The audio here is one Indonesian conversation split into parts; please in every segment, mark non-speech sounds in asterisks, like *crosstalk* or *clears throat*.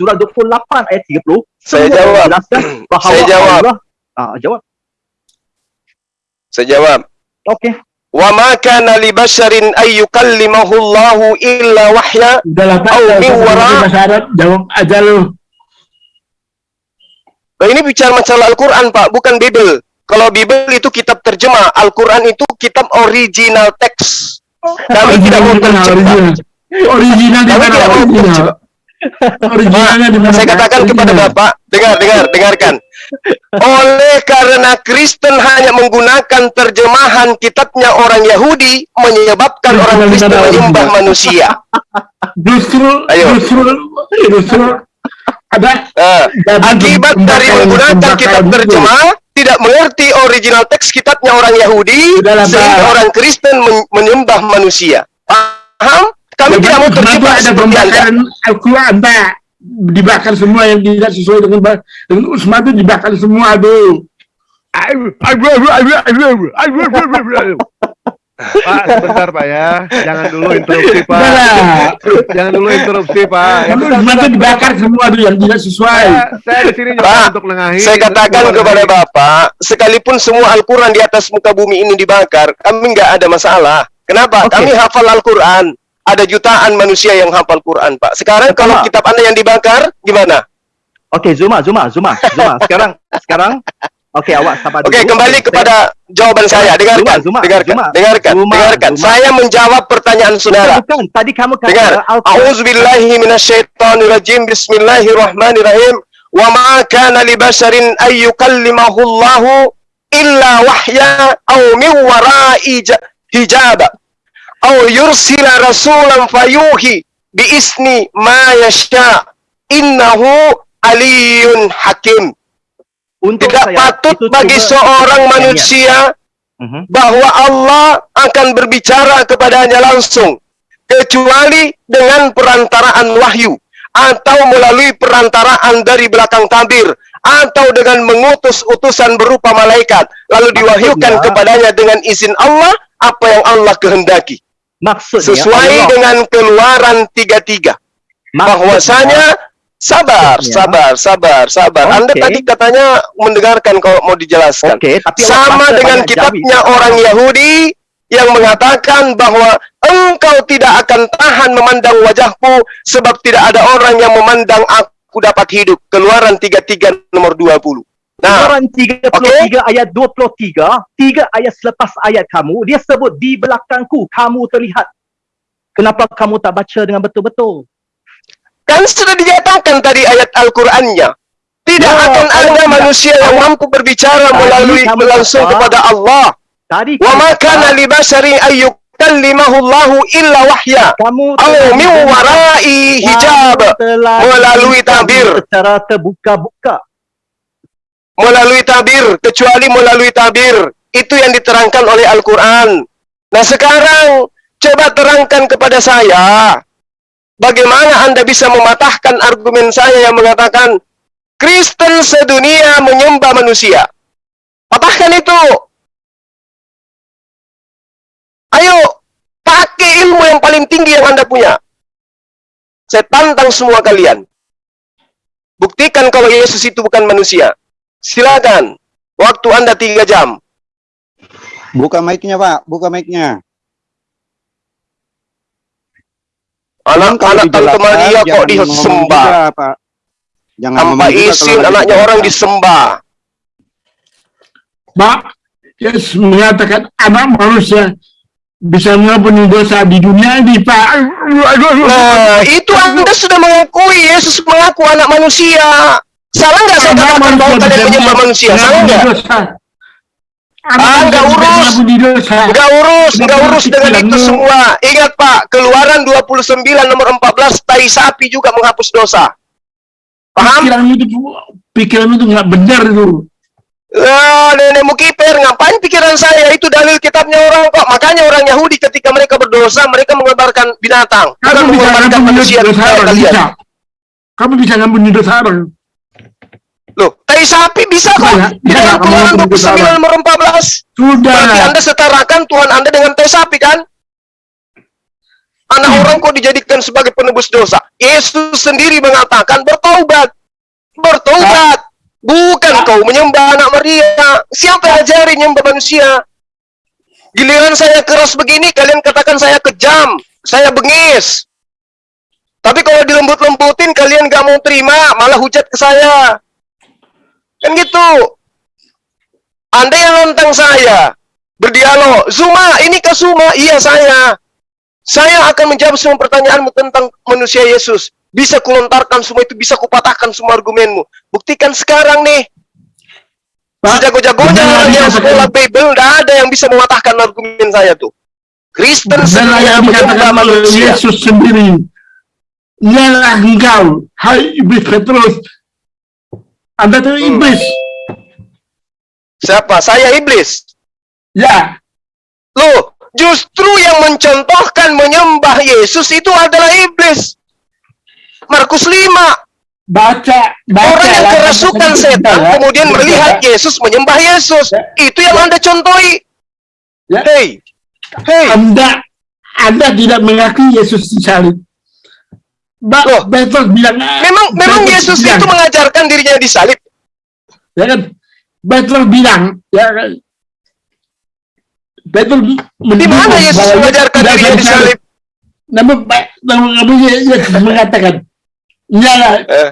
surah 28 ayat 30 Saya jawab. *clears throat* bahawa Saya jawab. Allah ah, jawab Saya jawab. okey Wa ma kana li basharin ay yukallimahu Allahu illa wahya. Nggak min wara- jawab aja lu. Nah, ini bicara masalah Al-Qur'an, Pak, bukan Bible. Kalau Bible itu kitab terjemah, Al-Qur'an itu kitab original text. Kami tidak mau Original, terjebak. original. Original di Kami mana tidak mau original? Originalnya? Saya katakan kepada. Bapak, dengar, dengar, dengarkan. Oleh karena Kristen hanya menggunakan terjemahan kitabnya orang Yahudi, menyebabkan orang Kristen menyembah manusia. Justru, Ayo. justru, justru ada Jadi akibat dari menggunakan kitab terjemah, tidak mengerti original teks kitabnya orang Yahudi, sehingga orang Kristen men- menyembah manusia. Paham? Kami tidak mau terjebak ada pembakaran Al-Quran, Pak? Dibakar semua yang tidak sesuai dengan dengan Usma itu dibakar semua tuh. Pak, sebentar Pak ya. Jangan dulu interupsi Pak. Lah. Jangan dulu interupsi Pak. Ya, itu dibakar semua tuh yang tidak sesuai. Saya, saya di sini juga Pak, untuk nengahi. Saya katakan kepada. Bapak, sekalipun semua Al-Quran di atas muka bumi ini dibakar, kami nggak ada masalah. Kenapa? Oke. Kami hafal Al-Quran. Ada jutaan manusia yang hafal Quran, Pak. Sekarang kalau Pertama. kitab Anda yang dibakar, gimana? okey Zuma Zuma Zuma Zuma sekarang sekarang okey awak sabar Oke, dulu. kembali Saya- kepada jawaban saya. Dengarkan, Zuma, Zuma, dengarkan, Zuma. dengarkan, Zuma, dengarkan. Zuma. Saya menjawab pertanyaan saudara. bukan tadi kamu kata Dengar. A'udzubillahi minasyaitonirrajim. Bismillahirrahmanirrahim. Wa ma kana li basharin ay yukallimahu Allahu illa wahya aw min wara'i ja- aw yursila rasulan fayuhi bi isni ma yasha innahu aliyun hakim. untuk Tidak saya, patut bagi seorang manusia Mhm. bahwa Allah akan berbicara kepadanya langsung kecuali dengan perantaraan wahyu atau melalui perantaraan dari belakang tabir atau dengan mengutus utusan berupa malaikat lalu diwahyukan Maksudnya- kepadanya dengan izin Allah apa yang Allah kehendaki maksudnya sesuai Allah- dengan keluaran 33 maksudnya- bahwasanya sabar sabar sabar sabar Anda Oke. tadi katanya mendengarkan kalau mau dijelaskan Okey, tapi sama dengan kitabnya jawi. orang Yahudi yang mengatakan bahwa engkau tidak akan tahan memandang wajahku sebab tidak ada orang yang memandang aku dapat hidup. Keluaran 33 nomor 20. Nah, Keluaran 33 ayat 23, tiga ayat selepas ayat kamu, dia sebut di belakangku kamu terlihat. Kenapa kamu tak baca dengan betul-betul? kan sudah dinyatakan tadi ayat Al-Qur'annya. Tidak Ya, akan ada manusia yang mampu berbicara melalui langsung kepada Allah. Tadi Wa ma kana li basharin ayyukallimahu Allahu illa wahya. kamu telah min wara'i hijab. Melalui tabir. secara terbuka-buka. Melalui tabir kecuali melalui tabir itu yang diterangkan oleh Al-Qur'an. Nah, sekarang coba terangkan kepada saya bagaimana Anda bisa mematahkan argumen saya yang mengatakan Kristen sedunia menyembah manusia. Patahkan itu. Ayo, pakai ilmu yang paling tinggi yang Anda punya. Saya tantang semua kalian. Buktikan kalau Yesus itu bukan manusia. Silakan. Waktu Anda tiga jam. Buka mic-nya, Pak. Buka mic-nya. Anak-anak Tante Maria kok disembah. Juga, Pak. Jangan Tanpa izin anaknya orang disembah. Pak, Yesus mengatakan anak manusia bisa mengampuni dosa di dunia ini, Pak. Nah, itu Anda sudah mengakui Yesus mengaku anak manusia. Salah nggak saya katakan bahwa manusia kalian menyembah manusia? Salah mengampuni nggak? Ah, nggak urus. Nggak urus, nggak urus dengan itu semua. Ingat Pak, keluaran 29 nomor 14, tai sapi juga menghapus dosa. Paham? Pikiranmu itu, pikiranmu itu nggak benar itu. Ah, nenek mukiper, ngapain pikiran saya? Itu dalil kitabnya orang kok. Makanya orang Yahudi ketika mereka berdosa, mereka mengobarkan binatang. Bukan Kamu bisa mengorbankan manusia dosa orang, bisa. Kamu bisa ngampuni dosa orang. Loh, tai sapi bisa kok. Bisa, Di dalam keluaran ngampuni dosa 29 orang? nomor 14. Sudah. Berarti Anda setarakan Tuhan Anda dengan tai sapi kan? Anak orang kok dijadikan sebagai penebus dosa. Yesus sendiri mengatakan bertobatlah bertaubat. Bertaubat. Bukan kau menyembah anak Maria. Siapa yang ajari menyembah manusia? Giliran saya keras begini, kalian katakan saya kejam. Saya bengis. Tapi kalau dilembut-lembutin, kalian gak mau terima. Malah hujat ke saya. Kan gitu. Anda yang nantang saya. Berdialog. Zuma, ini ke Zuma? Iya saya. Saya akan menjawab semua pertanyaanmu tentang manusia Yesus. Bisa kulontarkan semua itu, bisa kupatahkan semua argumenmu. Buktikan sekarang nih. Sejago-jagonya yang sekolah Bible, nggak ada yang bisa mematahkan argumen saya tuh. Kristen dikatakan oleh manusia. Yesus sendiri. Ialah engkau, hai iblis Petrus. Anda itu Hmm. iblis. Siapa? Saya iblis. Ya, Loh, justru yang mencontohkan menyembah Yesus itu adalah iblis. Markus 5. baca, baca. Orang yang kerasukan setan ya. kemudian Baca. melihat Yesus menyembah Yesus. Ya. Itu yang Anda contohi. Ya. Hei. Hei. Anda, Anda tidak mengakui Yesus disalib. Ba Loh. Petrus bilang, Memang memang Petrus Yesus bilang, itu mengajarkan dirinya disalib. ya kan? Petrus bilang, ya kan? Petrus Di mana Yesus bahwa mengajarkan dirinya disalib. disalib? Namun, Pak, namun, namun Yesus mengatakan, ialah Eh,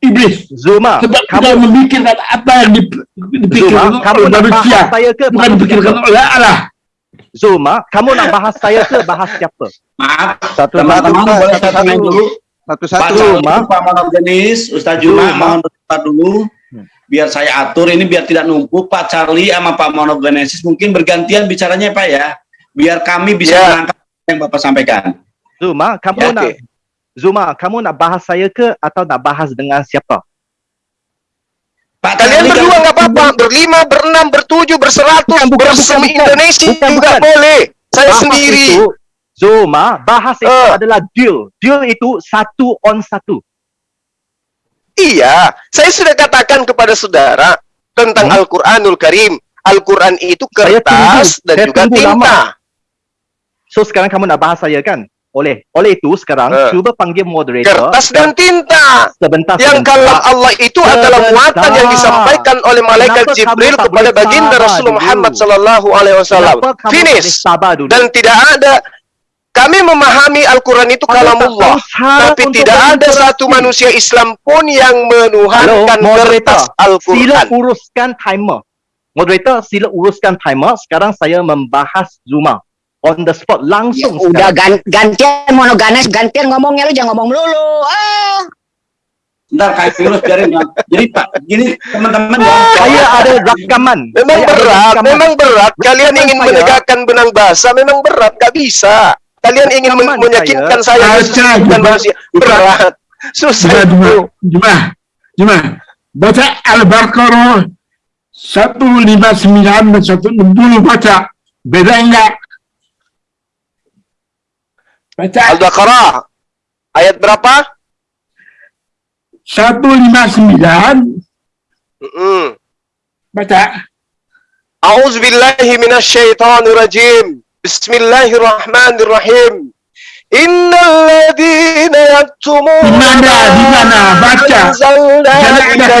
iblis. Zuma, Sebab kamu memikirkan apa yang dip- dipikirkan Zuma, kamu oleh manusia, bukan dipikirkan oleh Allah. Zuma, kamu nak bahas saya ke bahas siapa? Maaf, Satu teman-teman Pak, boleh satu, satu. dulu. Pak Satu-satu. Charlie, Juma. Pak Monogenis, Ustaz Juma, Juma. mohon bertempat dulu. Hmm. Biar saya atur ini biar tidak numpuk. Pak Charlie sama Pak Monogenesis mungkin bergantian bicaranya Pak ya. Biar kami bisa Ya. menangkap yang Bapak sampaikan. Zuma, kamu Ya, nak okey. Zuma, kamu nak bahas saya ke atau nak bahas dengan siapa? Pak Kalian berdua nggak apa-apa, berlima, berenam, bertujuh, berseratus, bersemi. Indonesia bukan. boleh. Saya Bahas sendiri. Itu, Zuma, bahas itu Eh. adalah deal. Deal itu satu on satu. Iya, saya sudah katakan kepada saudara tentang Hmm. Al-Quranul Karim. Al-Quran itu kertas tunggu, dan juga tinta. lama. So sekarang kamu nak bahas saya kan? Oleh oleh itu sekarang Eh. cuba panggil moderator. Kertas dan tinta. sebentar Yang sebentar. kalam Allah itu adalah muatan yang disampaikan oleh malaikat Kenapa Jibril kepada baginda Rasulullah dulu? Muhammad sallallahu alaihi wasallam. Finish. Dan tidak ada kami memahami Al-Quran itu kalamullah. Tapi tidak ada satu manusia Islam pun yang menuhankan Halo, moderator. kertas Sila Al-Quran. uruskan timer. Moderator, sila uruskan timer. Sekarang saya membahas Zuma. On the spot, Ya, langsung udah sekarang. gan- gantian monoganes gantian ngomongnya lu jangan ngomong melulu ah Bentar, Kak Firus biarin. Jadi Pak, gini teman-teman ya. Saya ada rakaman. Memang Saya berat, rakaman. memang berat. Kalian Rekaman ingin saya. menegakkan benang basah, memang berat. Gak bisa. Kalian ingin men- Rekaman meyakinkan saya. saya, Juma. manusia. Juma. Berat. Susah Juma, Juma, itu. Juma, Juma. Baca Al-Baqarah 159 dan 160 baca. Beda enggak? Baca Al-Baqarah. Ayat berapa? 159, Mm-mm. baca. A'udzu billahi minasyaitonir rajim. Bismillahirrahmanirrahim. Innal ladzina yaktumuna Di mana? Di mana? Baca. Jangan ada minal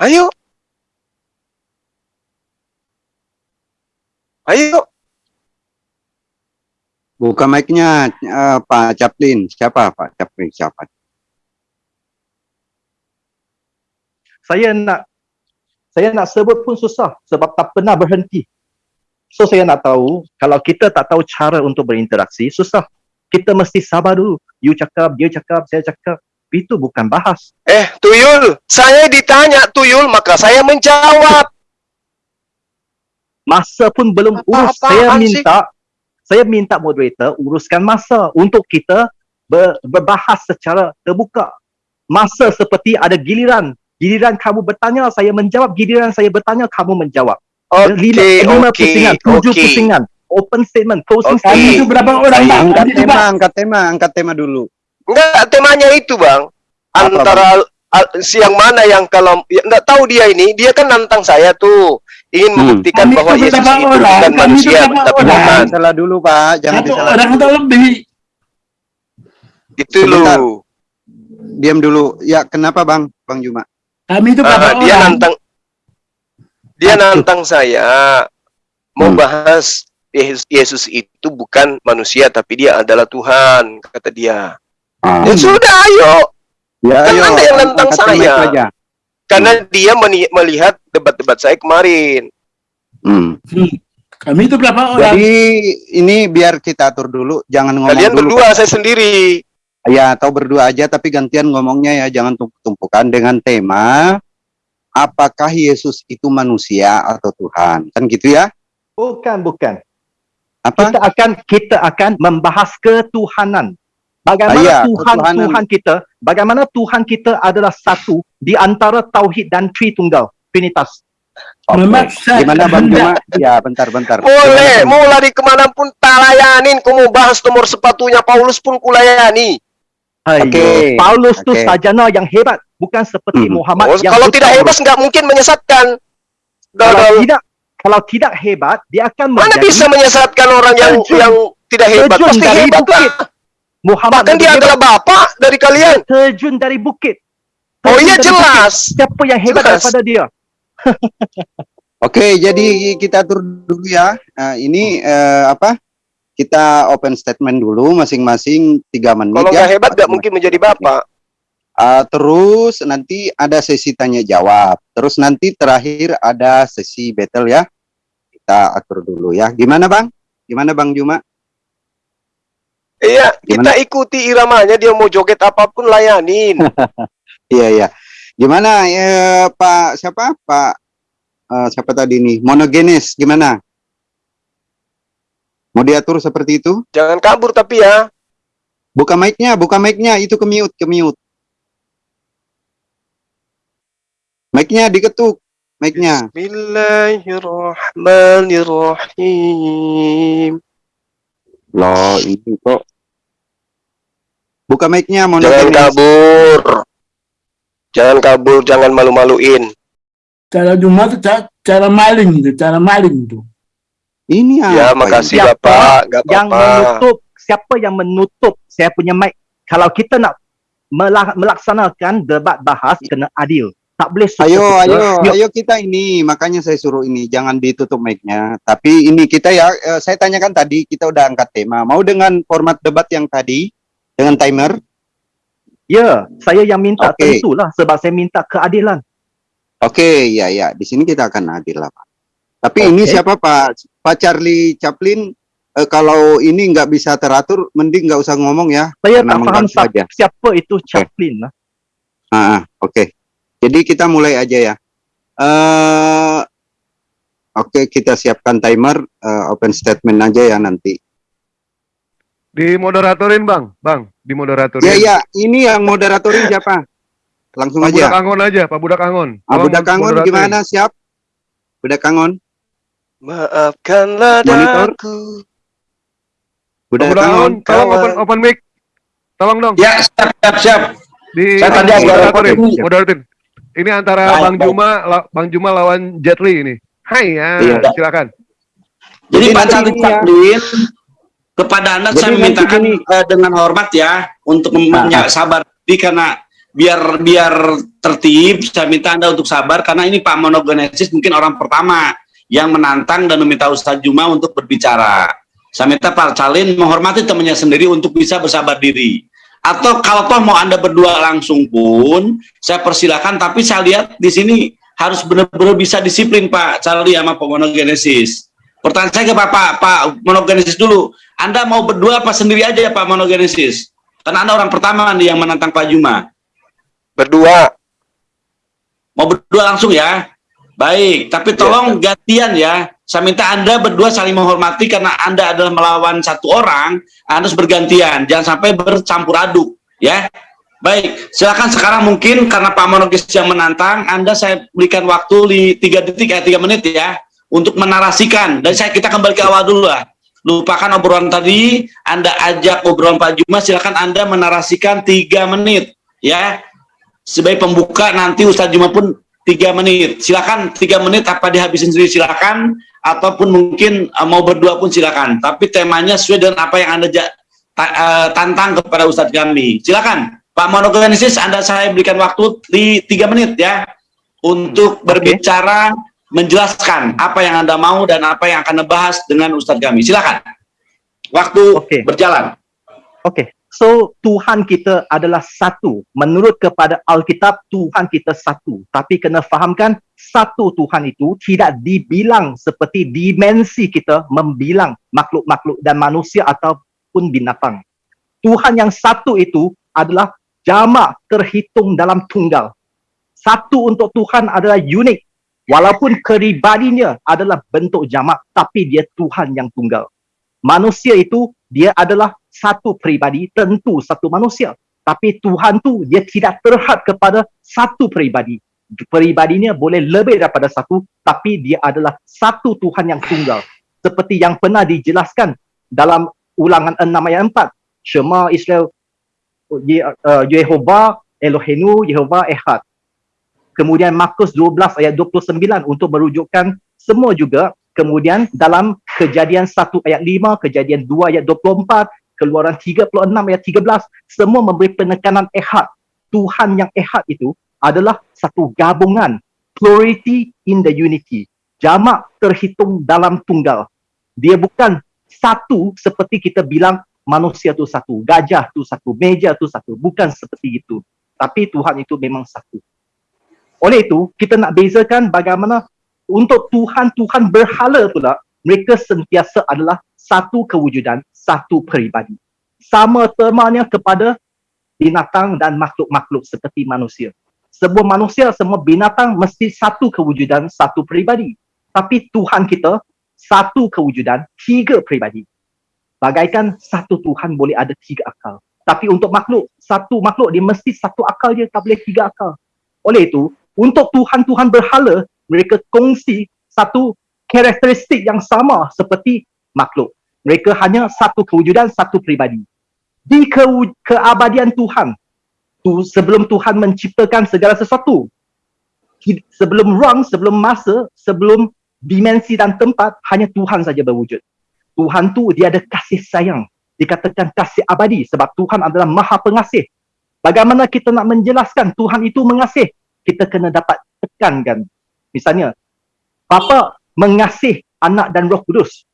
Ayo. Ayo. Buka mic-nya eh, Pak Chaplin. Siapa Pak Chaplin? Siapa? Saya nak saya nak sebut pun susah sebab tak pernah berhenti. So saya nak tahu kalau kita tak tahu cara untuk berinteraksi susah. Kita mesti sabar dulu. You cakap, dia cakap, saya cakap. Itu bukan bahas. Eh, Tuyul, saya ditanya Tuyul, maka saya menjawab. Masa pun belum urus. Apa-apaan Saya sih? minta saya minta moderator uruskan masa untuk kita ber, berbahas secara terbuka. Masa seperti ada giliran. Giliran kamu bertanya, saya menjawab. Giliran saya bertanya, kamu menjawab. lima, Okey, lima okey, pusingan, tujuh okey. pusingan. Open statement, closing. Kami statement. itu berapa orang? Angkat tema, angkat tema, angkat tema dulu. Enggak, temanya itu, Bang. Apa, Antara al- siang mana yang kalau ya, enggak tahu dia ini, dia kan nantang saya tuh. Ingin Hmm. membuktikan Kami bahwa itu Yesus itu bukan Kami itu manusia, tapi Tuhan. disalah dulu, Pak. Jangan Satu disalah. orang atau lebih. Itu loh. Diam dulu. Ya, kenapa, Bang? Bang Juma. Kami itu berapa dia orang? nantang dia Aduh. nantang saya mau bahas Yesus, Yesus itu bukan manusia tapi dia adalah Tuhan kata dia. Ah. Ya sudah ayo Ya, Kan ayo, Anda yang nantang angkat saya. aja. karena dia meni- melihat debat-debat saya kemarin. Hmm. Kami itu berapa orang? Jadi ini biar kita atur dulu, jangan ngomong Kalian dulu. berdua saya sendiri. Ya, atau berdua aja tapi gantian ngomongnya ya, jangan tumpuk-tumpukan dengan tema apakah Yesus itu manusia atau Tuhan. Kan gitu ya? Bukan, bukan. Apa? Kita akan kita akan membahas ketuhanan. Bagaimana Ah, ya, Tuhan ketuhanan. Tuhan kita, bagaimana Tuhan kita adalah satu di antara tauhid dan Tritunggal, Trinitas. Oke. Memaksa Gimana Bang. Juma? Ya, bentar-bentar. Boleh, mau lari ke mana pun tak layanin. Kau mau bahas nomor sepatunya Paulus pun kulayani. Oke, Paulus tu oke. sarjana yang hebat, bukan seperti Hmm. Muhammad Oh, yang kalau tidak hebat nggak mungkin menyesatkan. Kalau tidak kalau tidak hebat, dia akan Mana bisa menyesatkan orang yang Terjun. yang tidak hebat? Pasti hebat lah. Muhammad Bahkan dia adalah bapak dari kalian. terjun dari bukit. Oh Terjun iya dari jelas. bukit. Siapa yang hebat Jelas. daripada dia? *laughs* Oke, jadi kita atur dulu ya. Nah, ini eh, apa? Kita open statement dulu masing-masing tiga menit Kalau ya. hebat nggak mungkin menjadi bapak. Ah, terus nanti ada sesi tanya jawab. Terus nanti terakhir ada sesi battle ya. Kita atur dulu ya. Gimana Bang? Gimana Bang Juma? Iya, kita ikuti iramanya. Dia mau joget apa pun layanin. *laughs* Iya iya. Gimana eh, Pak siapa? Pak eh, siapa tadi nih? Monogenes gimana? Mau diatur seperti itu? Jangan kabur tapi ya. Buka mic-nya, buka mic-nya, itu ke mute, ke mute. Mic-nya diketuk, mic-nya. Bismillahirrahmanirrahim. Loh, ini kok. Buka mic-nya, Jangan kabur. Jangan kabur, jangan malu-maluin. Cara itu cara, cara maling itu, cara maling itu. Ini Ya, apa makasih Siapa Bapak. Gak yang apa-apa. menutup siapa yang menutup saya punya mic kalau kita nak mela- melaksanakan debat bahas kena adil tak boleh suka Ayo, suka. ayo, Yuk, ayo kita ini. Makanya saya suruh ini, jangan ditutup mic-nya. Tapi ini kita ya, eh, saya tanyakan tadi, kita udah angkat tema. Mau dengan format debat yang tadi, dengan timer? ya saya yang minta Okey. tentulah sebab saya minta keadilan Oke, ya, ya. Di sini kita akan adil lah, Pak. Tapi ini Oke. siapa, Pak? Pak Charlie Chaplin, eh, kalau ini nggak bisa teratur, mending nggak usah ngomong ya. saya tak faham mengganggu siapa, itu Chaplin lah Ah, ah, oke. Jadi kita mulai aja ya. eh oke, kita siapkan timer, eh, open statement aja ya nanti. Dimoderatorin bang, bang, dimoderatorin. Ya, ya, ini yang moderatorin siapa? Langsung Pak Budak aja. Angon aja, Pak Budak Angon. Ah, Tolong Budak Kangon moderatorin. gimana? Siap? Budak Kangon? Maafkanlah Monitor. daku. Pak Budak Budak Angon, Kangon? tolong open open mic. Tolong dong. Ya, siap, siap, siap. Di Saya tadi agak moderatorin, moderatorin. Ini antara Baik, Bang baik. Juma, la- Bang Juma lawan Jet Li ini. Hai ya, Iya. silakan. Jadi Jadi Pak nanti kepada Anda Jadi saya nanti memintakan gini. eh, dengan hormat ya untuk Nah, sabar Jadi karena biar biar tertib saya minta Anda untuk sabar karena ini Pak Monogenesis mungkin orang pertama yang menantang dan meminta Ustadz Juma untuk berbicara. Saya minta Pak Charlin menghormati temannya sendiri untuk bisa bersabar diri. Atau kalau toh mau Anda berdua langsung pun saya persilakan tapi saya lihat di sini harus benar-benar bisa disiplin Pak Charlie sama Pak Monogenesis. Pertanyaan saya ke Bapak Pak Monogenesis dulu. Anda mau berdua apa sendiri aja ya Pak Monogenesis? Karena Anda orang pertama nih yang menantang Pak Juma. Berdua. Mau berdua langsung ya. Baik, tapi tolong gantian ya. Saya minta Anda berdua saling menghormati karena Anda adalah melawan satu orang, Anda harus bergantian. Jangan sampai bercampur aduk, ya. Baik, silakan sekarang mungkin karena Pak Monogis yang menantang, Anda saya berikan waktu di tiga detik, eh, tiga menit ya, untuk menarasikan. Dan saya kita kembali ke awal dulu lah. Lupakan obrolan tadi, Anda ajak obrolan Pak Juma, silakan Anda menarasikan tiga menit, ya. Sebagai pembuka nanti Ustadz Juma pun tiga menit. Silakan tiga menit apa dihabisin sendiri silakan, ataupun mungkin uh, mau berdua pun silakan. Tapi temanya sesuai dengan apa yang Anda ta- uh, tantang kepada Ustadz kami. Silakan. Pak Monogenesis, Anda saya berikan waktu di tiga menit ya untuk berbicara, menjelaskan apa yang Anda mau dan apa yang akan dibahas dengan Ustadz kami. Silakan. Waktu Oke. berjalan. Okey. So Tuhan kita adalah satu. Menurut kepada Alkitab Tuhan kita satu. Tapi kena fahamkan satu Tuhan itu tidak dibilang seperti dimensi kita membilang makhluk-makhluk dan manusia ataupun binatang. Tuhan yang satu itu adalah jamak terhitung dalam tunggal. Satu untuk Tuhan adalah unik. Walaupun keribadinya adalah bentuk jamak, tapi dia Tuhan yang tunggal. Manusia itu dia adalah satu peribadi, tentu satu manusia. Tapi Tuhan tu dia tidak terhad kepada satu peribadi. Peribadinya boleh lebih daripada satu, tapi dia adalah satu Tuhan yang tunggal. Seperti yang pernah dijelaskan dalam ulangan 6 ayat 4. Shema Israel uh, Yehova Elohenu Yehova Ehad. Kemudian Markus 12 ayat 29 untuk merujukkan semua juga kemudian dalam kejadian 1 ayat 5, kejadian 2 ayat 24, keluaran 36 ayat 13, semua memberi penekanan ehad. Tuhan yang ehad itu adalah satu gabungan, plurality in the unity. Jamak terhitung dalam tunggal. Dia bukan satu seperti kita bilang manusia tu satu, gajah tu satu, meja tu satu. Bukan seperti itu. Tapi Tuhan itu memang satu. Oleh itu, kita nak bezakan bagaimana untuk Tuhan-Tuhan berhala pula, mereka sentiasa adalah satu kewujudan, satu peribadi. Sama temanya kepada binatang dan makhluk-makhluk seperti manusia. Sebuah manusia, semua binatang mesti satu kewujudan, satu peribadi. Tapi Tuhan kita, satu kewujudan, tiga peribadi. Bagaikan satu Tuhan boleh ada tiga akal. Tapi untuk makhluk, satu makhluk dia mesti satu akal je, tak boleh tiga akal. Oleh itu, untuk Tuhan-Tuhan berhala, mereka kongsi satu karakteristik yang sama seperti makhluk. Mereka hanya satu kewujudan, satu peribadi. Di ke keabadian Tuhan, tu sebelum Tuhan menciptakan segala sesuatu, sebelum ruang, sebelum masa, sebelum dimensi dan tempat, hanya Tuhan saja berwujud. Tuhan tu dia ada kasih sayang. Dikatakan kasih abadi sebab Tuhan adalah maha pengasih. Bagaimana kita nak menjelaskan Tuhan itu mengasih? Kita kena dapat tekankan. Misalnya, Bapa mengasih anak dan roh kudus.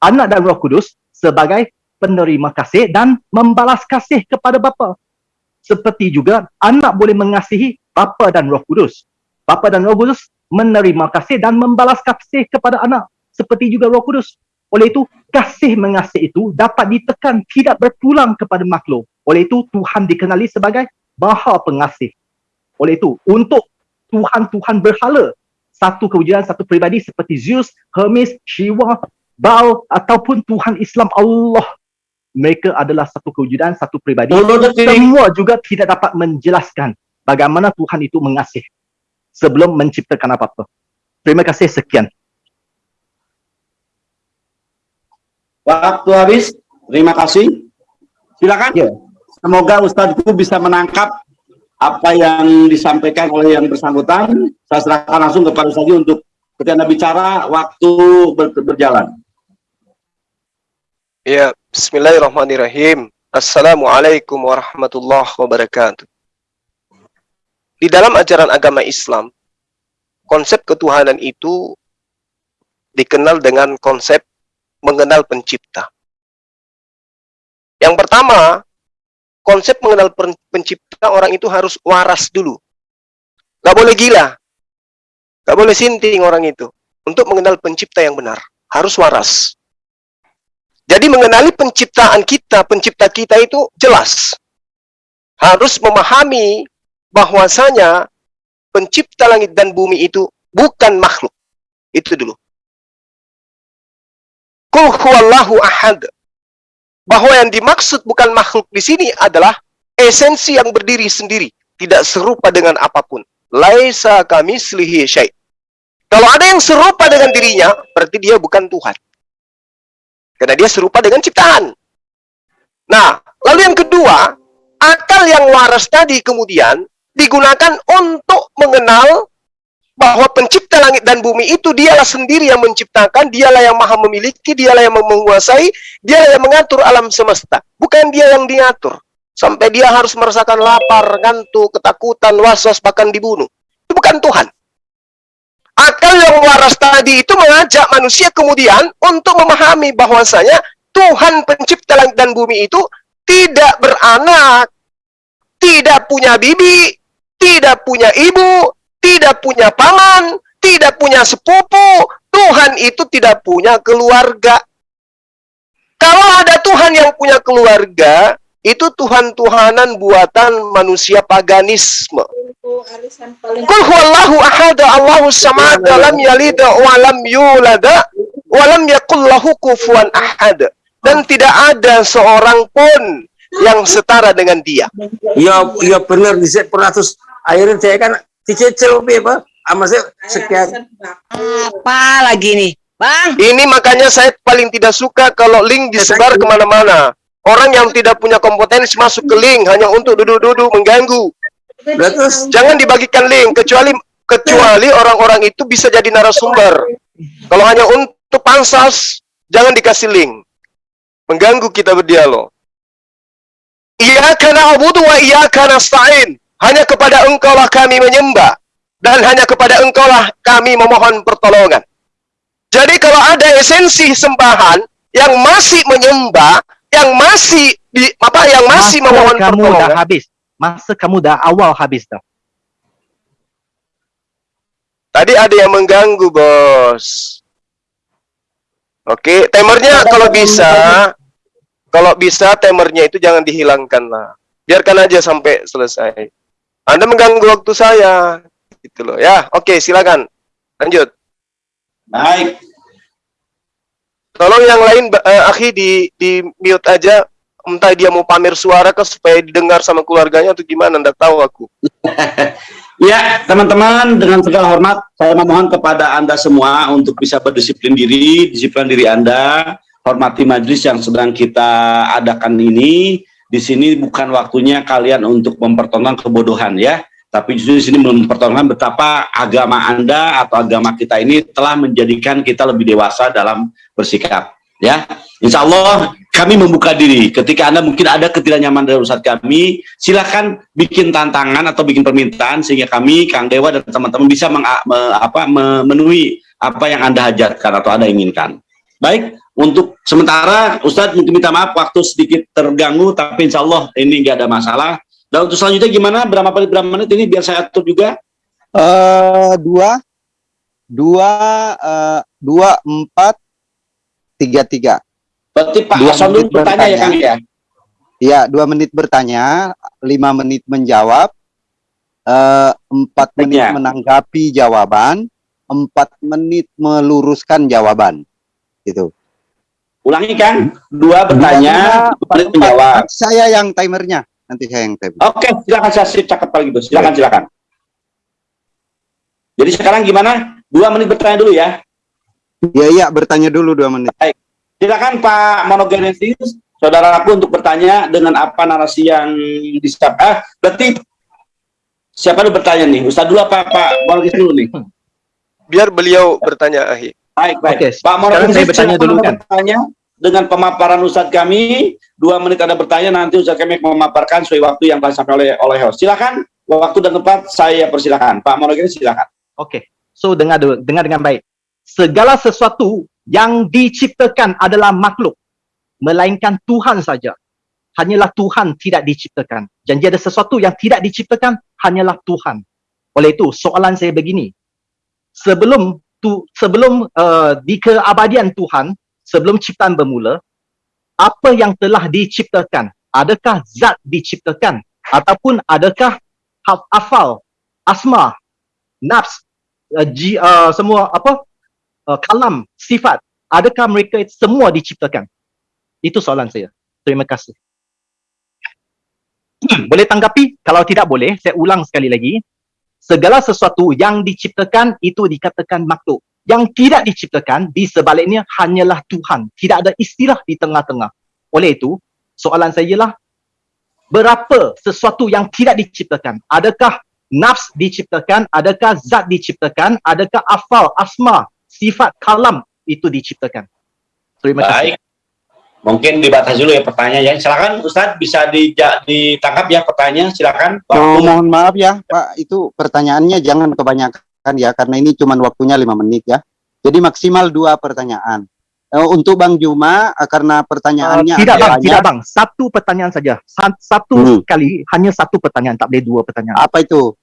Anak dan roh kudus sebagai penerima kasih dan membalas kasih kepada Bapa. Seperti juga anak boleh mengasihi Bapa dan roh kudus. Bapa dan roh kudus menerima kasih dan membalas kasih kepada anak. Seperti juga roh kudus. Oleh itu, kasih mengasihi itu dapat ditekan tidak berpulang kepada makhluk. Oleh itu, Tuhan dikenali sebagai Maha Pengasih. Oleh itu, untuk Tuhan-Tuhan berhala, satu kewujudan, satu peribadi seperti Zeus, Hermes, Shiva, Baal, ataupun Tuhan Islam Allah. Mereka adalah satu kewujudan, satu peribadi. 10 detik. Semua juga tidak dapat menjelaskan bagaimana Tuhan itu mengasih sebelum menciptakan apa-apa. Terima kasih, sekian. Waktu habis. Terima kasih. Silakan. Ya. Semoga Ustadzku bisa menangkap apa yang disampaikan oleh yang bersangkutan. Saya serahkan langsung kepada Ustadz untuk ketika Anda bicara waktu ber- berjalan. Ya, Bismillahirrahmanirrahim. Assalamualaikum warahmatullahi wabarakatuh. Di dalam ajaran agama Islam, konsep ketuhanan itu dikenal dengan konsep mengenal pencipta. Yang pertama, konsep mengenal pen- pencipta orang itu harus waras dulu. Gak boleh gila. Gak boleh sinting orang itu. Untuk mengenal pencipta yang benar. Harus waras. Jadi mengenali penciptaan kita, pencipta kita itu jelas. Harus memahami bahwasanya pencipta langit dan bumi itu bukan makhluk. Itu dulu. Kul huwallahu ahad. Bahwa yang dimaksud bukan makhluk di sini adalah esensi yang berdiri sendiri, tidak serupa dengan apa pun. Laisa kami selihi syait. Kalau ada yang serupa dengan dirinya, berarti dia bukan Tuhan. Karena dia serupa dengan ciptaan. Nah, lalu yang kedua, akal yang waras tadi kemudian digunakan untuk mengenal bahwa pencipta langit dan bumi itu dialah sendiri yang menciptakan, dialah yang maha memiliki, dialah yang menguasai, dialah yang mengatur alam semesta. Bukan dia yang diatur. Sampai dia harus merasakan lapar, ngantuk, ketakutan, was-was, bahkan dibunuh. Itu bukan Tuhan. Akal yang waras tadi itu mengajak manusia kemudian untuk memahami bahwasanya Tuhan pencipta langit dan bumi itu tidak beranak, tidak punya bibi, tidak punya ibu, tidak punya paman, tidak punya sepupu. Tuhan itu tidak punya keluarga. Kalau ada Tuhan yang punya keluarga, itu Tuhan-Tuhanan buatan manusia paganisme. Kul huwallahu ahada Allahu samad lam yalid wa lam yulad wa lam yakul lahu kufuwan ahad. Dan tidak ada seorang pun yang setara dengan dia. Ya, ya benar di peratus akhirnya saya kan dicecil apa sama saya sekian Apa lagi nih? Bang, Ini makanya saya paling tidak suka kalau link disebar ke mana-mana. Orang yang tidak punya kompetensi masuk ke link hanya untuk duduk-duduk mengganggu. Terus Jangan dibagikan link kecuali kecuali orang-orang itu bisa jadi narasumber. Kalau hanya untuk pansas, jangan dikasih link. Mengganggu kita berdialog. Iyyaka na'budu wa iyyaka nasta'in. Hanya kepada engkaulah kami menyembah dan hanya kepada engkaulah kami memohon pertolongan. Jadi kalau ada esensi sembahan yang masih menyembah, yang masih di apa yang masih Masa memohon kamu dah pertolongan, habis. Masa kamu dah awal habis dah. Tadi ada yang mengganggu, bos. Oke, timernya kalau bisa, kalau bisa timernya itu jangan dihilangkan lah. Biarkan aja sampai selesai. Anda mengganggu waktu saya, gitu loh. Ya, oke, silakan. Lanjut. Baik. Tolong yang lain, eh, akhi di di mute aja. Entah dia mau pamer suara ke supaya didengar sama keluarganya atau gimana? Nggak tahu aku. *laughs* Ya, teman-teman, dengan segala hormat, saya memohon kepada Anda semua untuk bisa berdisiplin diri, disiplin diri Anda, hormati majelis yang sedang kita adakan ini. Di sini bukan waktunya kalian untuk mempertontonkan kebodohan ya, tapi justru di sini mempertontonkan betapa agama Anda atau agama kita ini telah menjadikan kita lebih dewasa dalam bersikap. Ya, Insya Allah kami membuka diri. Ketika Anda mungkin ada ketidaknyaman dari usaha kami, silakan bikin tantangan atau bikin permintaan sehingga kami, Kang Dewa dan teman-teman bisa meng, me- apa, memenuhi apa yang Anda hajatkan atau Anda inginkan. Baik, untuk sementara Ustadz mungkin minta maaf waktu sedikit terganggu, tapi Insya Allah ini nggak ada masalah. Dan untuk selanjutnya gimana? Berapa menit, berapa menit ini biar saya atur juga? eh dua, dua, eh, dua, empat, tiga, tiga. Berarti Pak Dua Hasan dulu bertanya ya. Kang ya? Ya, dua menit bertanya, lima menit menjawab, eh, empat menit Ya. menanggapi jawaban, empat menit meluruskan jawaban. Gitu. Ulangi Kang, dua bertanya, Dua, dua menit menjawab. Saya yang timernya, nanti saya yang timer. Oke, silakan saya sip cakep kalau gitu. Silakan, silakan. Jadi sekarang gimana? Dua menit bertanya dulu ya. Iya, iya, bertanya dulu dua menit. Silakan Pak Monogenesis, saudaraku untuk bertanya dengan apa narasi yang disiap. Ah, berarti siapa dulu bertanya nih? Ustaz dulu apa Pak Monogenesis dulu nih? Biar beliau bertanya, akhi. Baik, baik. Oke, Pak Monogenesis, saya bertanya dulu kan. bertanya dengan pemaparan Ustadz kami. Dua menit Anda bertanya, nanti Ustadz kami memaparkan sesuai waktu yang telah disampaikan oleh, oleh host. Silakan, waktu dan tempat saya persilakan. Pak Monogenesis, silakan. Okey. So dengar dengar dengan baik. Segala sesuatu yang diciptakan adalah makhluk, melainkan Tuhan saja. Hanyalah Tuhan tidak diciptakan. Janji ada sesuatu yang tidak diciptakan hanyalah Tuhan. Oleh itu, soalan saya begini. Sebelum tu, sebelum uh, di keabadian Tuhan, sebelum ciptaan bermula, apa yang telah diciptakan? Adakah zat diciptakan? Ataupun adakah afal, asma, nafs uh, ji, uh, semua apa uh, kalam sifat adakah mereka semua diciptakan? Itu soalan saya. Terima kasih. *clears throat* Boleh tanggapi? Kalau tidak boleh saya ulang sekali lagi segala sesuatu yang diciptakan itu dikatakan makhluk. Yang tidak diciptakan di sebaliknya hanyalah Tuhan. Tidak ada istilah di tengah-tengah. Oleh itu soalan saya ialah berapa sesuatu yang tidak diciptakan? Adakah nafs diciptakan? Adakah zat diciptakan? Adakah afal asma sifat kalam itu diciptakan? Terima kasih. Baik. Mungkin dibatasi dulu ya pertanyaannya. Silakan Ustadz bisa dija- ditangkap ya pertanyaan. Silakan. Oh, Waktu mohon maaf ya, Pak. Itu pertanyaannya jangan kebanyakan ya, karena ini cuma waktunya lima menit ya. Jadi maksimal dua pertanyaan. Eh, untuk Bang Juma, eh, karena Uh, pertanyaannya tidak ada bang, banyak, tidak bang. Satu pertanyaan saja. Sa- Satu Hmm. kali, hanya satu pertanyaan, tak boleh dua pertanyaan. apa itu?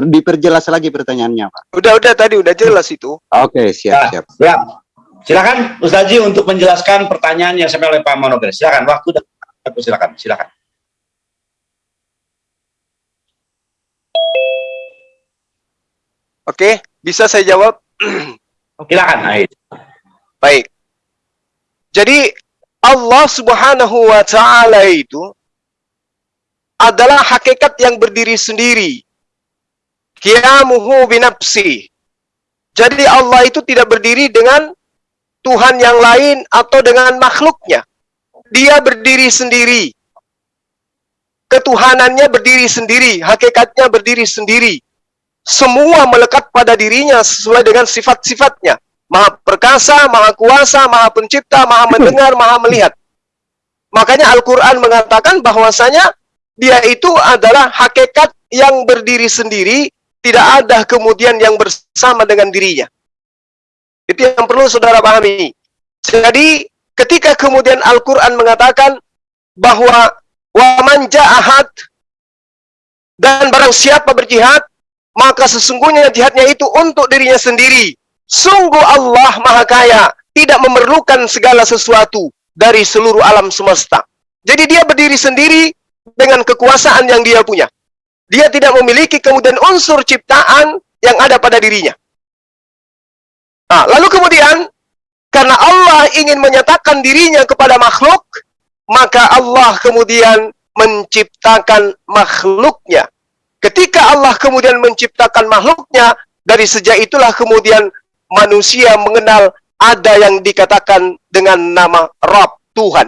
Diperjelas lagi pertanyaannya, Pak. Udah udah tadi udah jelas itu. Oke, siap, siap. Ya. Silakan Ustaz Ji untuk menjelaskan pertanyaan yang sampai oleh Pak Monoger. Silakan waktu dan silakan. Silakan. Oke, bisa saya jawab? *clears throat* Silakan. Aid. Baik. Jadi Allah Subhanahu wa taala itu adalah hakikat yang berdiri sendiri. Qiyamuhu binafsi. Jadi Allah itu tidak berdiri dengan Tuhan yang lain atau dengan makhluknya. Dia berdiri sendiri. Ketuhanannya berdiri sendiri, hakikatnya berdiri sendiri. Semua melekat pada dirinya sesuai dengan sifat-sifatnya. Maha perkasa, maha kuasa, maha pencipta, maha mendengar, maha melihat. Makanya Al-Quran mengatakan bahwasanya dia itu adalah hakikat yang berdiri sendiri, tidak ada kemudian yang bersama dengan dirinya. Itu yang perlu saudara pahami. Jadi ketika kemudian Al-Quran mengatakan bahwa waman ja'ahad dan barang siapa berjihad, maka sesungguhnya jihadnya itu untuk dirinya sendiri. Sungguh Allah Maha Kaya, tidak memerlukan segala sesuatu dari seluruh alam semesta. Jadi dia berdiri sendiri dengan kekuasaan yang dia punya. Dia tidak memiliki kemudian unsur ciptaan yang ada pada dirinya. Nah, lalu kemudian karena Allah ingin menyatakan dirinya kepada makhluk, maka Allah kemudian menciptakan makhluknya. Ketika Allah kemudian menciptakan makhluknya, dari sejak itulah kemudian manusia mengenal ada yang dikatakan dengan nama Rabb Tuhan.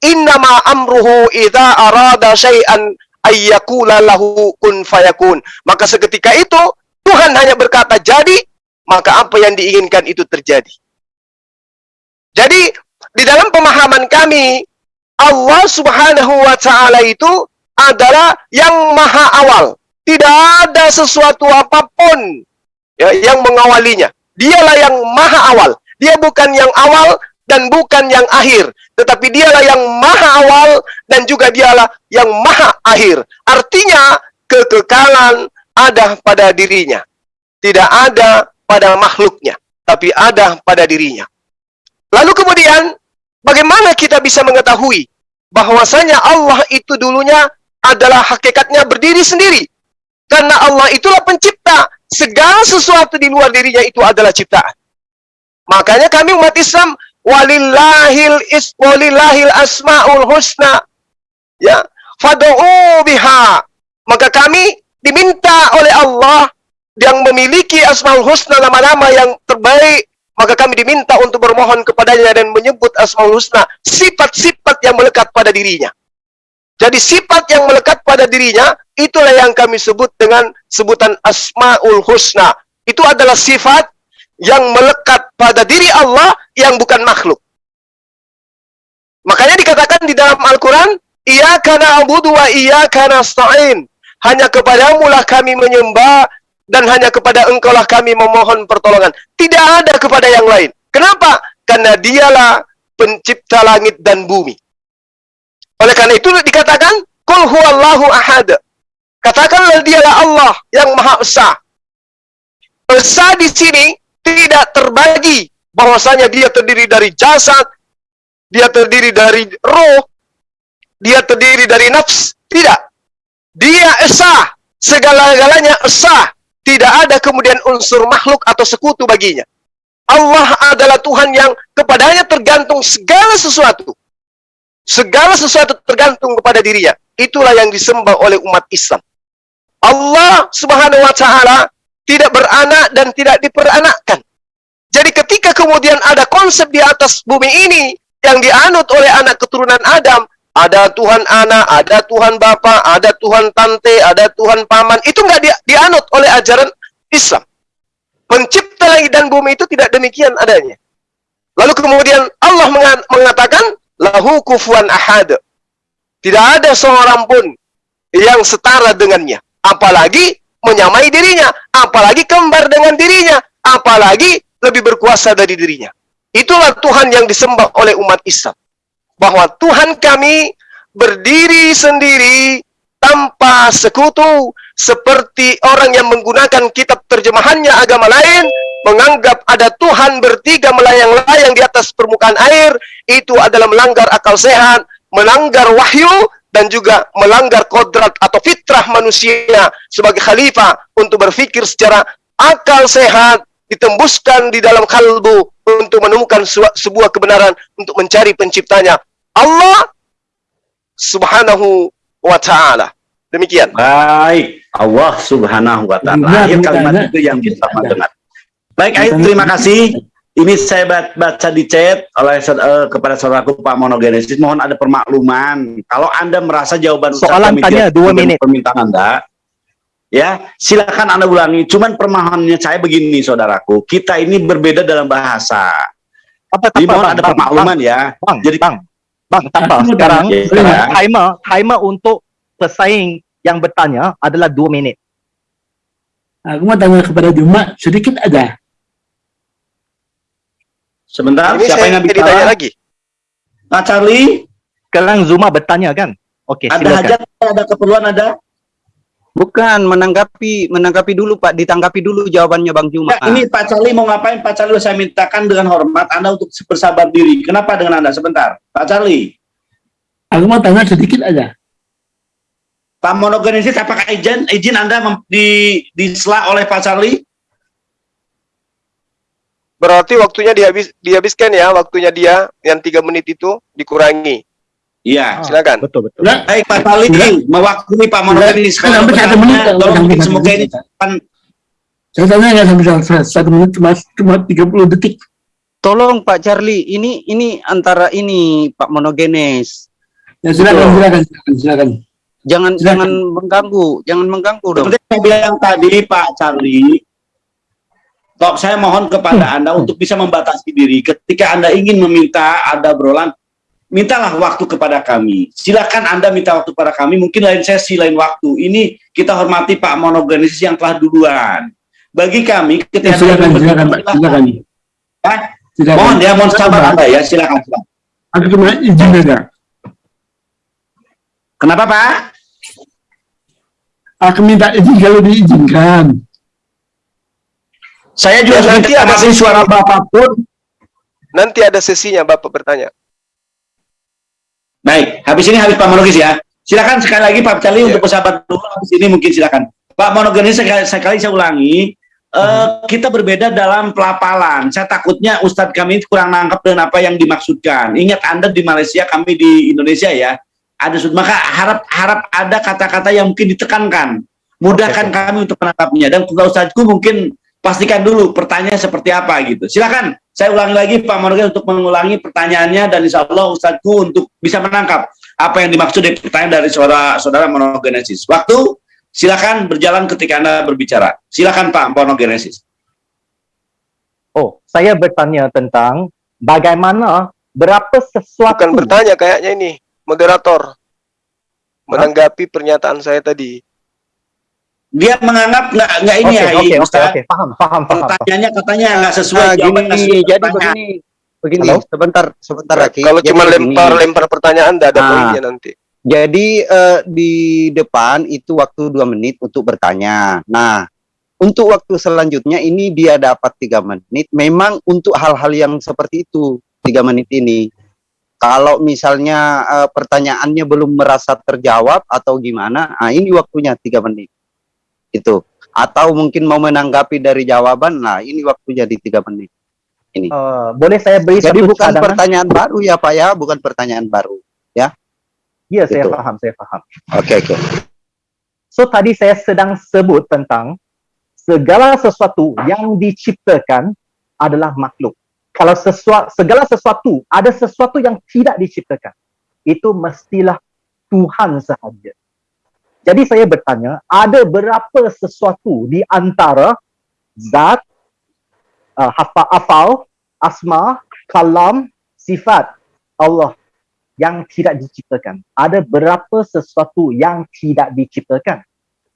Innama amruhu idza arada syai'an ayyakula lahu kun fayakun. Maka seketika itu Tuhan hanya berkata jadi, maka apa yang diinginkan itu terjadi. Jadi di dalam pemahaman kami Allah Subhanahu wa taala itu adalah yang maha awal. Tidak ada sesuatu apa pun ya, yang mengawalinya. Dialah yang maha awal. Dia bukan yang awal dan bukan yang akhir, tetapi dialah yang maha awal dan juga dialah yang maha akhir. Artinya kekekalan ada pada dirinya. Tidak ada pada makhluknya, tapi ada pada dirinya. Lalu kemudian bagaimana kita bisa mengetahui bahwasanya Allah itu dulunya adalah hakikatnya berdiri sendiri? Karena Allah itulah pencipta. Segala sesuatu di luar dirinya itu adalah ciptaan. Makanya kami umat Islam walillahil is walillahil asmaul husna ya fad'u biha maka kami diminta oleh Allah yang memiliki asmaul husna nama-nama yang terbaik maka kami diminta untuk bermohon kepadanya dan menyebut asmaul husna sifat-sifat yang melekat pada dirinya jadi sifat yang melekat pada dirinya itulah yang kami sebut dengan sebutan asmaul husna itu adalah sifat yang melekat pada diri Allah yang bukan makhluk. Makanya dikatakan di dalam Al-Quran, Iyaka na'budu wa iyaka nasta'in. Hanya kepadamu lah kami menyembah dan hanya kepada engkau lah kami memohon pertolongan. Tidak ada kepada yang lain. Kenapa? Karena dialah pencipta langit dan bumi. Oleh karena itu dikatakan, Kul huwallahu ahad. Katakanlah dialah Allah yang maha esa. Esa di sini tidak terbagi bahwasanya dia terdiri dari jasad, dia terdiri dari roh, dia terdiri dari nafs. Tidak. Dia esa, segala-galanya esa. Tidak ada kemudian unsur makhluk atau sekutu baginya. Allah adalah Tuhan yang kepadanya tergantung segala sesuatu. Segala sesuatu tergantung kepada dirinya. Itulah yang disembah oleh umat Islam. Allah subhanahu wa ta'ala tidak beranak dan tidak diperanakkan. Jadi ketika kemudian ada konsep di atas bumi ini yang dianut oleh anak keturunan Adam, ada Tuhan anak, ada Tuhan Bapa, ada Tuhan tante, ada Tuhan paman, itu nggak di, dianut oleh ajaran Islam. Pencipta langit dan bumi itu tidak demikian adanya. Lalu kemudian Allah mengatakan, lahu kufuan ahad. Tidak ada seorang pun yang setara dengannya. Apalagi menyamai dirinya. Apalagi kembar dengan dirinya. Apalagi lebih berkuasa dari dirinya. Itulah Tuhan yang disembah oleh umat Islam. Bahwa Tuhan kami berdiri sendiri tanpa sekutu. Seperti orang yang menggunakan kitab terjemahannya agama lain. Menganggap ada Tuhan bertiga melayang-layang di atas permukaan air. Itu adalah melanggar akal sehat. Melanggar wahyu dan juga melanggar kodrat atau fitrah manusia sebagai khalifah untuk berpikir secara akal sehat ditembuskan di dalam kalbu untuk menemukan sebuah kebenaran untuk mencari penciptanya Allah subhanahu wa ta'ala. Demikian. Baik. Allah subhanahu wa ta'ala. Akhir kalimat itu yang kita dengar. Baik Aid, terima kasih. Ini saya baca di chat oleh uh, kepada saudaraku Pak Monogenesis. Mohon ada permakluman. Kalau anda merasa jawaban soalan tanya dua menit permintaan anda ya silakan anda ulangi. Cuman permohonannya saya begini saudaraku. Kita ini berbeda dalam bahasa. Apa Jadi mohon ada permakluman ya. bang, jadi bang bang tanpa sekarang ya, timer timer untuk pesaing yang bertanya adalah dua menit aku mau tanya kepada Juma sedikit aja. Sebentar, Ini siapa yang ditanya bicara? lagi. Nah, Charlie, sekarang Zuma bertanya kan? Oke ada silakan. hajat, ada keperluan, ada? Bukan menanggapi menanggapi dulu Pak, ditanggapi dulu jawabannya Bang Juma. Ya, ini Pak Charlie mau ngapain? Pak Charlie saya mintakan dengan hormat Anda untuk bersabar diri. Kenapa dengan Anda? Sebentar, Pak Charlie. aku mau tanya sedikit aja Pak Monogenesis, apakah izin izin Anda di disela oleh Pak Charlie? berarti waktunya dihabis dihabiskan ya waktunya dia yang tiga menit itu dikurangi Iya. silakan betul betul Enggak, Baik Pak Charlie, mewakili Pak Monogenesis. Enggak, sampai satu menit, bertanya, Pak. tolong satu semoga ini menit. kan saya tanya nggak sampai satu, satu menit cuma cuma 30 detik Tolong Pak Charlie, ini ini antara ini Pak Monogenes. ya silakan silakan silakan silakan Jangan Silakan. jangan mengganggu, jangan mengganggu dong. Seperti saya bilang tadi Pak Charlie, Tok, saya mohon kepada Hmm. Anda untuk bisa membatasi diri. Ketika Anda ingin meminta ada berolan, mintalah waktu kepada kami. Silakan Anda minta waktu kepada kami, mungkin lain sesi, lain waktu. Ini kita hormati Pak Monogenesis yang telah duluan. Bagi kami, Ya, ketika silakan Anda silakan Pak silakan Ya, silakan mohon ya, mohon sabar. Anda ya, silakan. silakan. aku cuma izin aja Kenapa Pak? aku minta izin kalau diizinkan Saya juga Ya, nanti ada ada suara Bapak pun. nanti ada sesinya bapak bertanya Baik, habis ini habis Pak Monogis ya. Silakan sekali lagi Pak Charlie Iya. untuk bersahabat dulu. Habis ini mungkin silakan. Pak Monogis sekali, sekali saya ulangi. eh, kita berbeda dalam pelapalan. Saya takutnya Ustadz kami kurang nangkep dengan apa yang dimaksudkan. Ingat Anda di Malaysia, kami di Indonesia ya. Ada maka harap harap ada kata-kata yang mungkin ditekankan. Mudahkan oke. kami untuk menangkapnya. Dan kepada Ustadzku mungkin pastikan dulu pertanyaan seperti apa gitu. Silakan. Saya ulangi lagi Pak Monogis untuk mengulangi pertanyaannya dan insya Allah Ustadzku untuk bisa menangkap apa yang dimaksud dari pertanyaan dari saudara saudara monogenesis. Waktu silakan berjalan ketika Anda berbicara. Silakan Pak monogenesis. oh saya bertanya tentang bagaimana berapa sesuatu bukan bertanya kayaknya ini moderator menanggapi pernyataan saya tadi Dia menganggap nggak nggak ini Oke, ya, oke, oke, Ustaz. oke, paham, paham, paham. paham. Pertanyaannya katanya nggak sesuai Nah, jawaban gini, sesuai jadi pertanyaan. begini, begini, Halo? sebentar, sebentar Aki. kalau Jadi cuma begini. lempar lempar pertanyaan tidak ada Ah. poinnya nanti Jadi eh, di depan itu waktu dua menit untuk bertanya. Nah, untuk waktu selanjutnya ini dia dapat tiga menit. Memang untuk hal-hal yang seperti itu tiga menit ini. Kalau misalnya eh, pertanyaannya belum merasa terjawab atau gimana, nah ini waktunya tiga menit. Itu. atau mungkin mau menanggapi dari jawaban. Nah, ini waktu jadi tiga menit. Ini. Eh, boleh saya beri Jadi bukan cadangan? pertanyaan baru ya Pak ya, bukan pertanyaan baru. Ya, saya Betul. faham, saya faham. Oke oke. So tadi saya sedang sebut tentang segala sesuatu yang diciptakan adalah makhluk. Kalau sesuatu, segala sesuatu, ada sesuatu yang tidak diciptakan. Itu mestilah Tuhan sahaja. Jadi saya bertanya, ada berapa sesuatu di antara zat, uh, hafa, afal, asma, kalam, sifat Allah yang tidak diciptakan. Ada berapa sesuatu yang tidak diciptakan.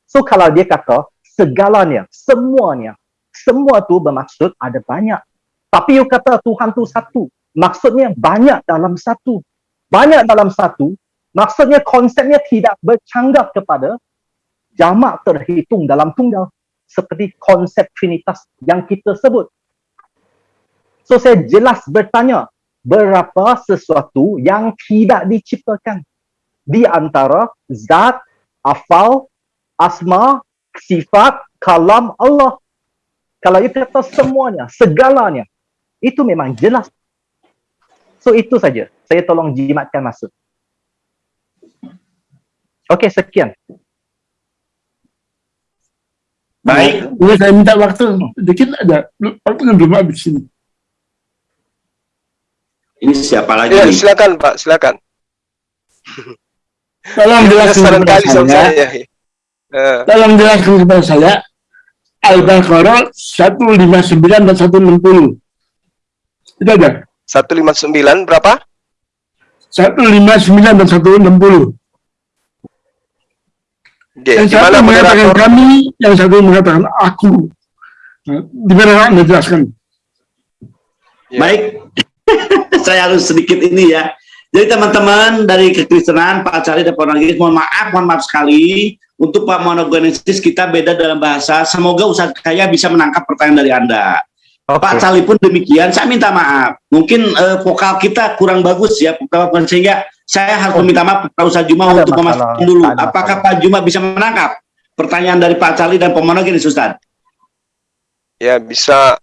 So kalau dia kata segalanya, semuanya, semua tu bermaksud ada banyak. Tapi you kata Tuhan tu satu. Maksudnya banyak dalam satu. Banyak dalam satu, maksudnya konsepnya tidak bercanggah kepada jamak terhitung dalam tunggal. Seperti konsep Trinitas yang kita sebut. So saya jelas bertanya, berapa sesuatu yang tidak diciptakan di antara zat, afal, asma, sifat, kalam Allah. Kalau itu kata semuanya, segalanya, itu memang jelas. So itu saja. Saya tolong jimatkan masa. Okey, sekian. Baik, Boleh saya minta waktu dikit ada. Waktu belum habis ini. ini siapa lagi Ya, nih? silakan Pak, silakan. *laughs* Tolong jelaskan kepada saya. saya. *laughs* Eh, Tolong jelaskan kepada saya. Al-Baqarah 159 dan 160. Itu ada. 159 berapa? 159 dan 160. Oke, Yang satu mengatakan moderator? kami, yang satu mengatakan aku. Nah, Di mana Anda jelaskan? Ya. Baik, *laughs* saya harus sedikit ini ya. Jadi teman-teman dari kekristenan, Pak Cari dan Pak Nagis, mohon maaf, mohon maaf sekali. Untuk Pak Monogenesis kita beda dalam bahasa. Semoga usaha saya bisa menangkap pertanyaan dari Anda. Pak Cali pun demikian, saya minta maaf. Mungkin eh, vokal kita kurang bagus ya, vokal sehingga saya harus meminta maaf kepada Ustaz Juma Ada untuk masalah, memastikan dulu. ada Apakah masalah. Pak Juma bisa menangkap pertanyaan dari Pak Cali dan Pak Monogenesis, Ustaz? Ya, bisa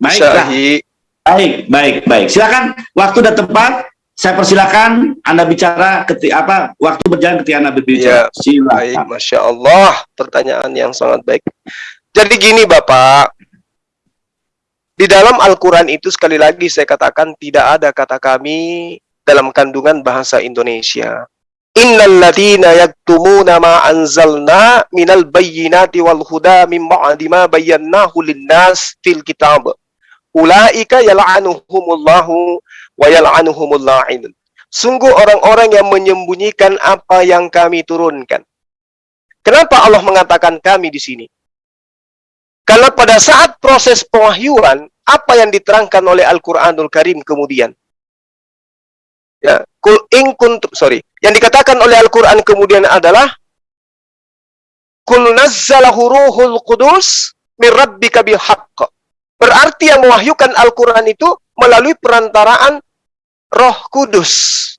bisa Baiklah. Hi. Baik, baik, baik. Silakan waktu dan tempat. Saya persilakan Anda bicara ketika apa waktu berjalan ketika Anda berbicara. Ya, Baik, Silakan. Masya Allah, pertanyaan yang sangat baik. Jadi gini Bapak, di dalam Al-Quran itu sekali lagi saya katakan tidak ada kata kami dalam kandungan bahasa Indonesia. Innal ladina yaktumuna ma anzalna minal bayyinati wal huda min ba'di ma bayyanahu linnas fil kitab. Ulaika yal'anuhumullahu wa yal'anuhumul la'inun. Sungguh orang-orang yang menyembunyikan apa yang kami turunkan. Kenapa Allah mengatakan kami di sini? Karena pada saat proses pewahyuan, apa yang diterangkan oleh Al-Quranul Karim kemudian? Ya, kul in kuntum, sorry. Yang dikatakan oleh Al-Quran kemudian adalah Kul nazzalahu ruhul qudus min rabbika bil haqq. Berarti yang mewahyukan Al-Quran itu melalui perantaraan Roh Kudus.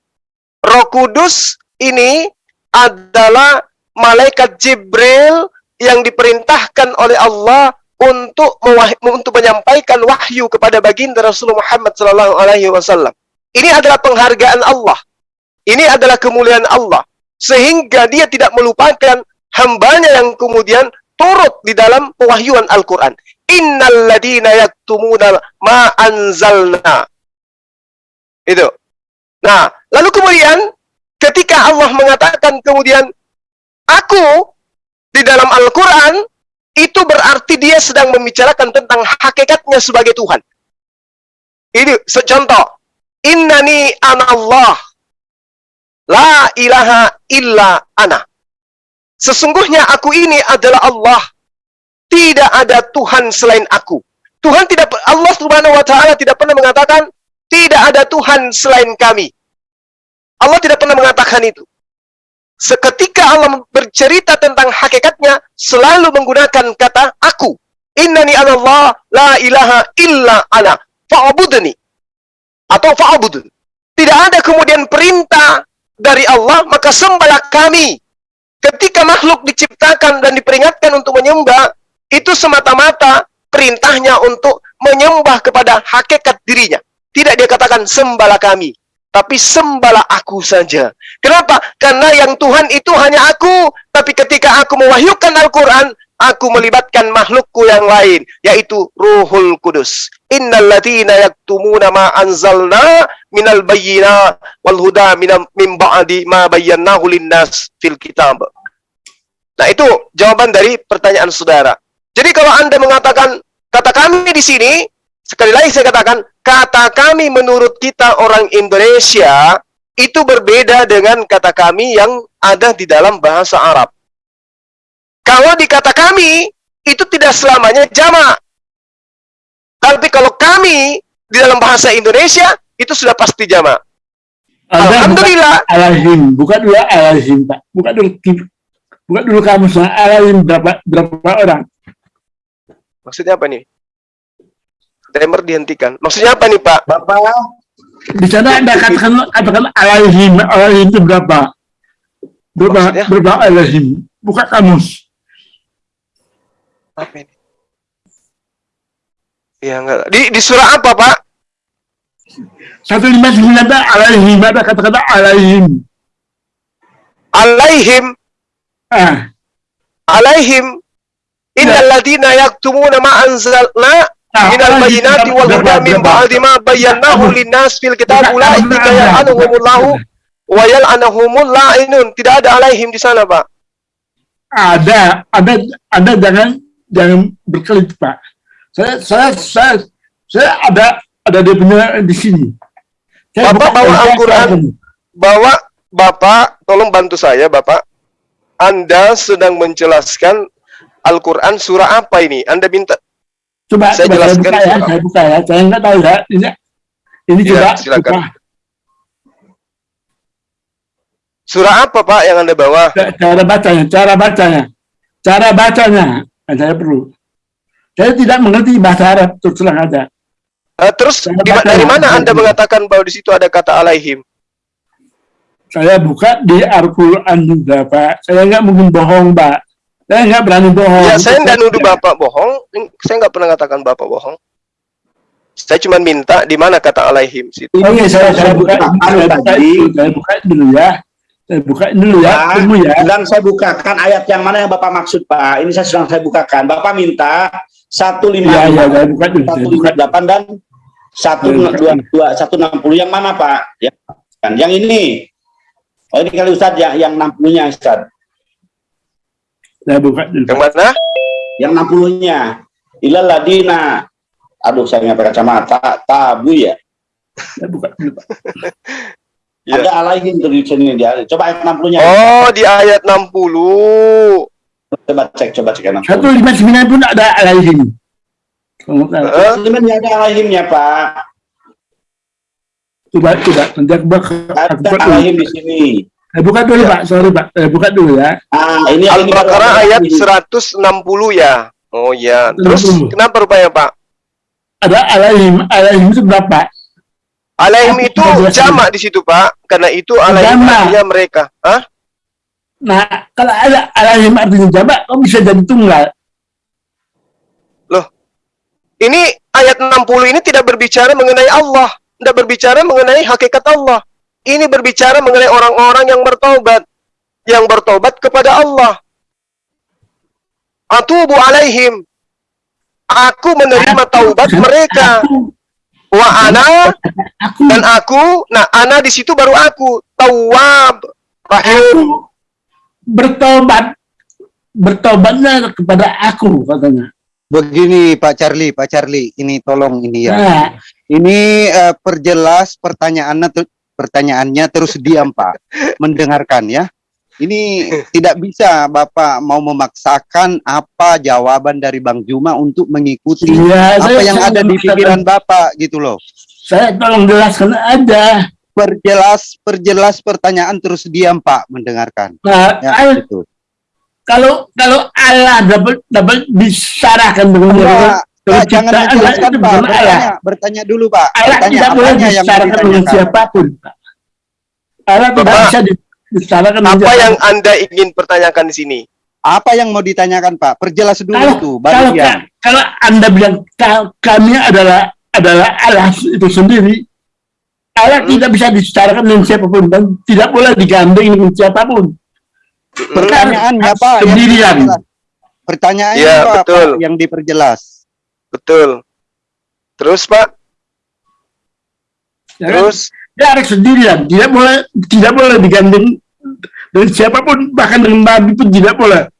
Roh Kudus ini adalah malaikat Jibril yang diperintahkan oleh Allah untuk untuk menyampaikan wahyu kepada baginda Rasulullah Muhammad sallallahu alaihi wasallam. Ini adalah penghargaan Allah. Ini adalah kemuliaan Allah sehingga dia tidak melupakan hambanya yang kemudian turut di dalam pewahyuan Al-Qur'an. Innal ladina yaktumuna ma anzalna. Itu. Nah, lalu kemudian ketika Allah mengatakan kemudian aku di dalam Al-Quran itu berarti dia sedang membicarakan tentang hakikatnya sebagai Tuhan. Ini secontoh. Innani anallah. La ilaha illa ana. Sesungguhnya aku ini adalah Allah. Tidak ada Tuhan selain aku. Tuhan tidak Allah Subhanahu wa taala tidak pernah mengatakan tidak ada Tuhan selain kami. Allah tidak pernah mengatakan itu. Seketika Allah bercerita tentang hakikatnya, selalu menggunakan kata aku. Innani Allah, la ilaha illa ana. Fa'budni. Atau fa'budun. Tidak ada kemudian perintah dari Allah, maka sembahlah kami. Ketika makhluk diciptakan dan diperingatkan untuk menyembah, itu semata-mata perintahnya untuk menyembah kepada hakikat dirinya. Tidak dia katakan sembahlah kami, tapi sembahlah aku saja. Kenapa? Karena yang Tuhan itu hanya aku, tapi ketika aku mewahyukan Al-Quran, aku melibatkan makhlukku yang lain, yaitu Ruhul Kudus. Innalladzina yaktumuna ma anzalna minal bayyina wal huda min ba'di ma bayyanahu linnas fil kitab. Nah, itu jawaban dari pertanyaan saudara. Jadi kalau Anda mengatakan kata kami di sini, sekali lagi saya katakan, kata kami menurut kita orang Indonesia itu berbeda dengan kata kami yang ada di dalam bahasa Arab. Kalau di kata kami, itu tidak selamanya jamak. Tapi kalau kami di dalam bahasa Indonesia, itu sudah pasti jamak. Alhamdulillah. alazim, buka dulu alazim, Pak. Buka dulu buka dulu kamu alazim berapa berapa orang? Maksudnya apa nih? Timer dihentikan. Maksudnya apa nih, Pak? Bapak Di sana Anda katakan katakan alazim, alazim itu berapa? Berapa Maksudnya? berapa alazim? Buka kamus. Apa ini? Ya enggak. Di di surah apa, Pak? 159 alazim, ada kata-kata alazim. Alaihim, Ah, alaihim innal ladina yaktumuna ma anzalna min berapa- ba'di ma bayyanahu linnas fil kitab Buka- ulaika buka- yal'anuhumullahu wa yal'anuhumul la'inun. Tidak ada alaihim di sana, Pak. ada ada ada jangan jangan berkelit pak saya saya saya saya ada ada dia punya di sini Saya Bapak bawa Al-Quran. Bawa Bapak, tolong bantu saya, Bapak. Anda sedang menjelaskan Al-Quran surah apa ini? Anda minta coba Saya coba saya jelaskan buka ya saya buka ya. Saya nggak tahu ya. Ini ini Ya, coba. silakan. buka. surah apa, Pak, yang Anda bawa? Ca- cara bacanya cara bacanya. Cara bacanya. Yang saya perlu. Saya tidak mengerti bahasa Arab terus terang aja. Eh, terus Saya di- baca dari mana Anda mengatakan bahwa di situ ada kata alaihim? saya buka di Al-Quran juga Pak. Saya nggak mungkin bohong Pak saya nggak berani bohong Ya, saya nggak nuduh Bapak bohong. Saya nggak pernah katakan Bapak bohong. Saya cuma minta di mana kata alaihim situ. Oke, saya, saya buka, buka saya buka, tadi. saya buka dulu ya. Saya buka dulu ya, tunggu ya. sedang saya bukakan ayat yang mana yang Bapak maksud Pak. Ini saya sedang saya bukakan. Bapak minta Iya, iya, 155, saya buka dulu. Saya buka. 158 dan 122, 160 yang mana Pak? Ya, kan. Yang ini. Oh ini kali Ustadz yang yang 60-nya Ustadz. Saya buka dulu. Yang mana? Yang 60-nya. Ilal ladina. Aduh saya nggak pakai kacamata. Tabu ya. Saya buka dulu. Pak. Ya. Ada alaihim tuh di sini dia. Coba ayat 60-nya. Oh, di ayat 60. Coba cek, coba cek ayat 60. Satu lima sembilan pun ada alaihim. Sebenarnya ada alaihimnya Pak. Coba, coba. Nanti aku Ada alaihim di sini. Saya buka dulu, Pak. Sorry, Pak. Saya buka dulu ya. Ah, ini Al-Baqarah ayat ini. 160 ya. Oh ya. Terus 60. kenapa rupanya Pak? Ada alaihim. Alaihim itu berapa? Alaihim itu jamak di situ Pak. Karena itu alaihim artinya mereka. Hah? Nah, kalau ada alaihim artinya jamak, kok bisa jadi tunggal? Ini ayat 60 ini tidak berbicara mengenai Allah, tidak berbicara mengenai hakikat Allah. Ini berbicara mengenai orang-orang yang bertobat, yang bertobat kepada Allah. Atubu alaihim. Aku menerima taubat mereka. Wa ana aku, dan aku, nah ana di situ baru aku, tawab, rahim. aku bertobat. Bertobatnya kepada aku, katanya. Begini Pak Charlie, Pak Charlie, ini tolong ini ya. Nah, Ini eh, perjelas pertanyaannya pertanyaannya terus diam Pak, mendengarkan ya. Ini tidak bisa Bapak mau memaksakan apa jawaban dari Bang Juma untuk mengikuti iya, apa saya- yang saya ada di pikiran Bapak gitu loh. Saya tolong jelaskan aja. Perjelas perjelas pertanyaan terus diam Pak mendengarkan. Nah, Ya, al- gitu. kalau kalau Allah dapat dapat disarahkan dengan Kalau Pak, jangan menjelaskan Pak, bukan Allah. bertanya, bertanya dulu Pak. Allah Bertanya tidak boleh disarahkan dengan siapa pun. Pak. Allah tidak Bapak. bisa di, Bicarakan Apa yang Anda ingin pertanyakan di sini? Apa yang mau ditanyakan Pak? Perjelas dulu kalau, itu, kalau, ya. kalau anda bilang ka- kami adalah adalah Allah itu sendiri Allah Hmm. tidak bisa dibicarakan dengan siapa pun dan tidak boleh digandeng dengan siapa pun Pertanyaannya Pak yang Sendirian. diperjelas. Pertanyaannya Ya, Pak, betul. Pak, yang diperjelas. Betul. Terus Pak, ya kan? terus dia harus sendirian tidak boleh tidak boleh digandeng dengan siapa pun bahkan dengan Nabi pun tidak boleh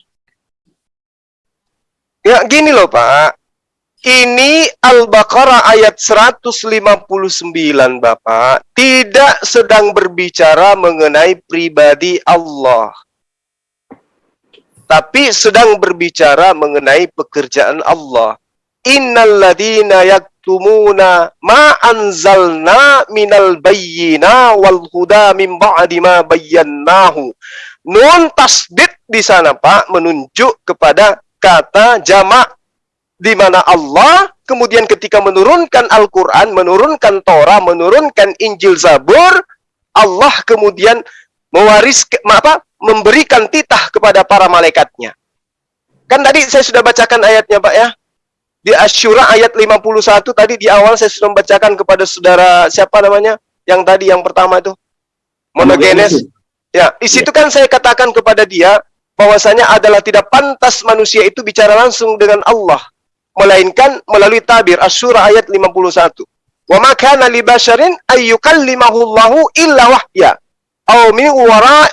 ya gini loh Pak. Ini Al-Baqarah ayat 159 Bapak tidak sedang berbicara mengenai pribadi Allah. Tapi sedang berbicara mengenai pekerjaan Allah. Innalladzina yaktumuna ma anzalna minal bayyina wal huda min ba'di ma bayyannahu. Nun tasdid di sana Pak menunjuk kepada kata jamak di mana Allah kemudian ketika menurunkan Al-Qur'an, menurunkan Torah, menurunkan Injil Zabur, Allah kemudian mewaris apa? memberikan titah kepada para malaikatnya. Kan tadi saya sudah bacakan ayatnya, Pak ya. Di Asyura ayat 51 tadi di awal saya sudah membacakan kepada saudara siapa namanya? Yang tadi yang pertama itu. Monogenes. Ya, di situ kan saya katakan kepada dia bahwasanya adalah tidak pantas manusia itu bicara langsung dengan Allah, melainkan melalui tabir Asyura ayat 51. Wa ma kana li basharin ay yukallimahu Allahu illa wahya aw min wara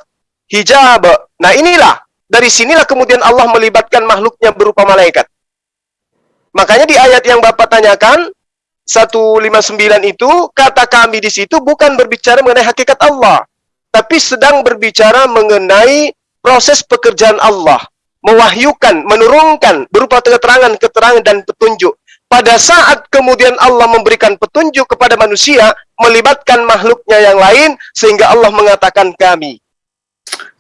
hijab. Nah, inilah dari sinilah kemudian Allah melibatkan makhluknya berupa malaikat. Makanya di ayat yang Bapak tanyakan 159 itu kata kami di situ bukan berbicara mengenai hakikat Allah, tapi sedang berbicara mengenai proses pekerjaan Allah, mewahyukan, menurunkan berupa keterangan-keterangan dan petunjuk. Pada saat kemudian Allah memberikan petunjuk kepada manusia, melibatkan makhluknya yang lain, sehingga Allah mengatakan kami.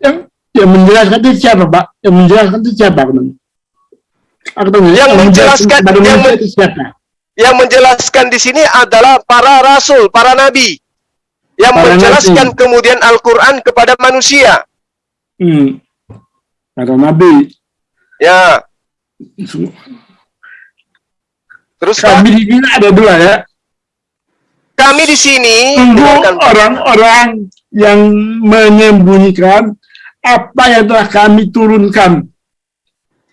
yang yang menjelaskan itu siapa pak yang menjelaskan itu siapa Bang? Yang menjelaskan- yang men- Yang menjelaskan di sini adalah para rasul, para nabi. Yang Para menjelaskan nabi. kemudian Al-Quran kepada manusia. hmm. kata Nabi Ya, terus kami di sini ada dua ya kami di sini orang-orang yang menyembunyikan apa yang telah kami turunkan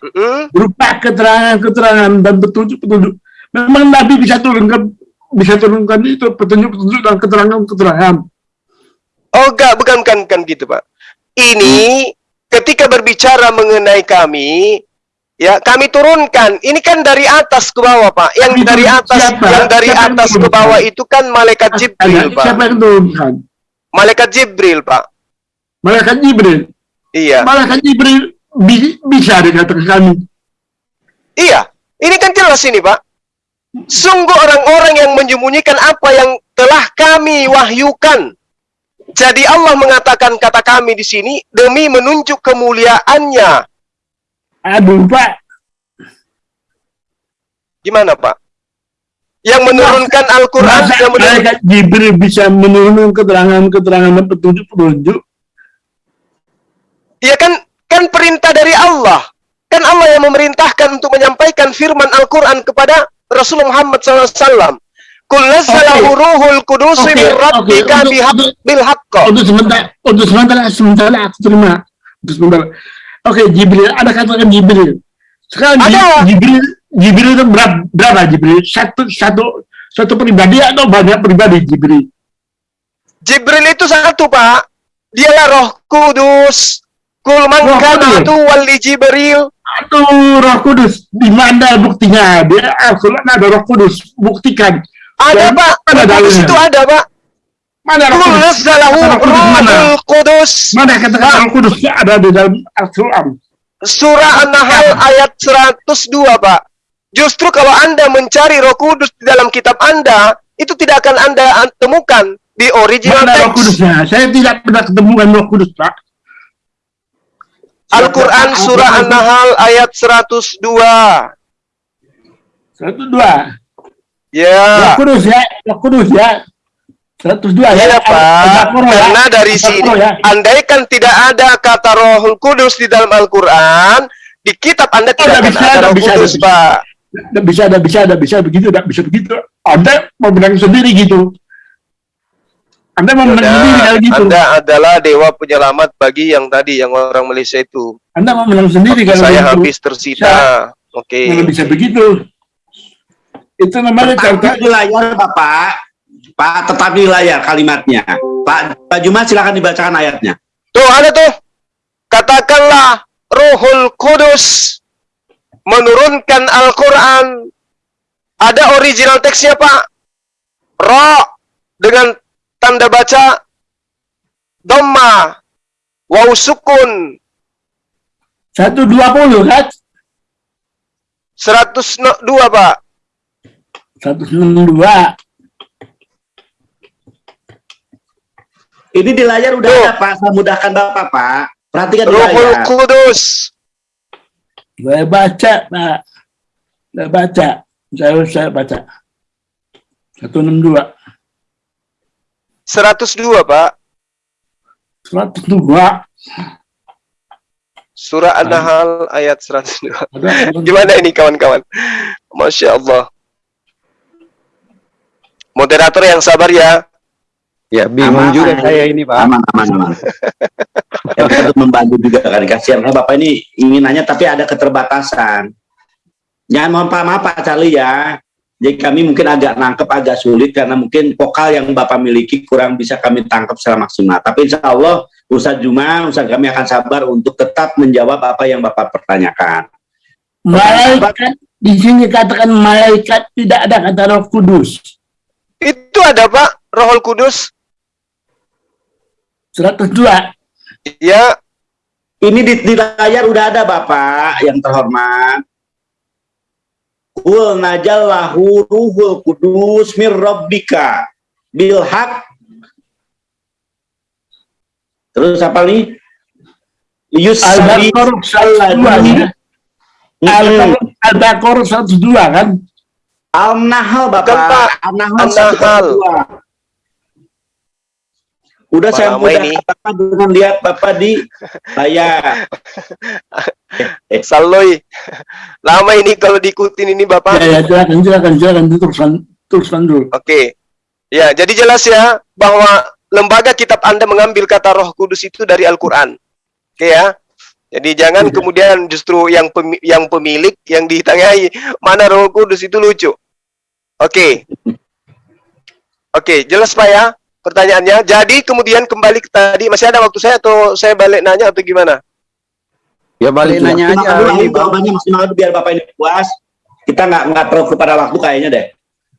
Mm-mm. berupa keterangan-keterangan dan petunjuk-petunjuk. Memang Nabi bisa turunkan bisa turunkan itu petunjuk-petunjuk dan keterangan-keterangan. Oh enggak, bukan bukan bukan gitu, Pak. Ini ketika berbicara mengenai kami, ya kami turunkan. Ini kan dari atas ke bawah, Pak. Yang Tapi dari atas, siapa? yang dari Siapa yang atas ke bawah itu kan malaikat Jibril, Tanya, Pak. Siapa yang turunkan? Malaikat Jibril, Pak. Malaikat Jibril. Iya. Malaikat Jibril bisa dikatakan kami. Iya. Ini kan jelas ini, Pak. Sungguh orang-orang yang menyembunyikan apa yang telah kami wahyukan. Jadi Allah mengatakan kata kami di sini demi menunjuk kemuliaannya. Aduh Pak, Gimana, Pak? Yang menurunkan Al-Quran, malaikat Jibril bisa menurunkan keterangan-keterangan petunjuk-petunjuk? Iya kan kan perintah dari Allah. Kan Allah yang memerintahkan untuk menyampaikan firman Al-Quran kepada Rasulullah Muhammad SAW. Kul nazzalahu ruhul kudus Oke, min oke, rabbika bihaq untuk- bil. Untuk sementara, untuk sementara, sementara aku terima. Untuk sementara. Oke, Jibril, ada katakan Jibril. Sekarang Ada. Jibril, Jibril itu berapa, berapa Jibril? Satu, satu, satu pribadi atau banyak pribadi Jibril? Jibril itu satu, Pak. Dialah Roh Kudus. Kul man Roh kana Kudus. aduwwan li Jibril. Aduh, Roh Kudus, di mana buktinya? Dia Al-Quran ada Roh Kudus, buktikan. Ada, Dan Pak. ada Roh dalilnya. itu ada, Pak. Mana Roh Kudus? nazzalahu Roh Kudus mana? katakan Roh Kudus ada di dalam Al-Quran? Surah An-Nahl ayat 102, Pak. Justru kalau Anda mencari Roh Kudus di dalam kitab Anda, itu tidak akan Anda an- temukan di original Mana Roh text. Kudusnya? Saya tidak pernah ketemukan Roh Kudus, Pak. Al-Quran surah An-Nahl ayat 102. Satu dua. Roh Ya, Kudus ya, Roh Kudus ya. 102 ya. Ada- ada Pak, Qur'an ya. karena dari sini, ya. andaikan tidak ada kata Rohul Kudus di dalam Al-Quran, di kitab Anda tidak nggak akan bisa, ada nggak Roh bisa, Kudus, bisa. Pak. Nggak bisa, nggak bisa, nggak bisa begitu, nggak bisa begitu. Anda mau menang sendiri gitu. Anda mau menang Yaudah, sendiri kalau gitu. Anda adalah dewa penyelamat bagi yang tadi, yang orang Malaysia itu. Anda mau menang sendiri kalau Saya gitu. habis tersita. Oke. Nggak bisa begitu. Itu namanya Tetap contoh di layar Bapak. Pak, tetap di layar kalimatnya. Pak, Pak Juma silakan dibacakan ayatnya. Tuh ada tuh. Katakanlah Rohul Kudus menurunkan Al-Quran. Ada original teksnya Pak. Ro dengan tanda baca Dhamma Waw sukun 120 kan? 102 Pak. 162. Ini di layar udah Tuh. ada Pak, saya mudahkan Bapak Pak. Perhatikan di layar. Kudus. Saya baca, Pak. Saya baca. Saya, saya baca. 162. 102 Pak. 102. Surah An-Nahl ayat 102. Ada, Gimana ini kawan-kawan? Masya Allah. Moderator yang sabar ya. Ya, bingung Aman. juga saya ini, Pak. Aman, aman, aman. *laughs* ya, untuk membantu juga kan. Kasihan karena Bapak ini ingin nanya tapi ada keterbatasan. Jangan mohon Pak, maaf Pak Charlie ya. Jadi kami mungkin agak nangkep agak sulit karena mungkin vokal yang Bapak miliki kurang bisa kami tangkap secara maksimal. Tapi insya Allah Ustadz Juma, Ustadz kami akan sabar untuk tetap menjawab apa yang Bapak pertanyakan. Malaikat di sini katakan malaikat tidak ada kata Roh Kudus. Itu ada Pak, Rohul Kudus. 102. Ya, Ini di, di layar udah ada Bapak yang terhormat. Kul najallahu ruhul kudus mir rabbika bil haq. Terus apa nih? Al-Baqarah 102 ya. Al- Al-Baqarah 102 kan? Al-Nahl. Bapak. Al-Nahl An-Nahl. 102. Udah Pak saya mudah ini. katakan dengan lihat Bapak di layar. *laughs* Saloy. Lama ini kalau diikutin ini Bapak. Ya, ya, silakan, silakan, silakan teruskan, teruskan dulu. Oke. Ya, jadi jelas ya bahwa lembaga kitab Anda mengambil kata Roh Kudus itu dari Al-Qur'an. Oke ya. Jadi jangan Iya. kemudian justru yang pemi- yang pemilik yang ditengahi mana Roh Kudus itu lucu. Oke. Oke, jelas Pak ya pertanyaannya. Jadi kemudian kembali ke tadi masih ada waktu saya atau saya balik nanya atau gimana? Ya balik nanya aja. dulu, jawabannya maksimal biar Bapak ini puas. Kita nggak nggak terlalu kepada waktu kayaknya deh.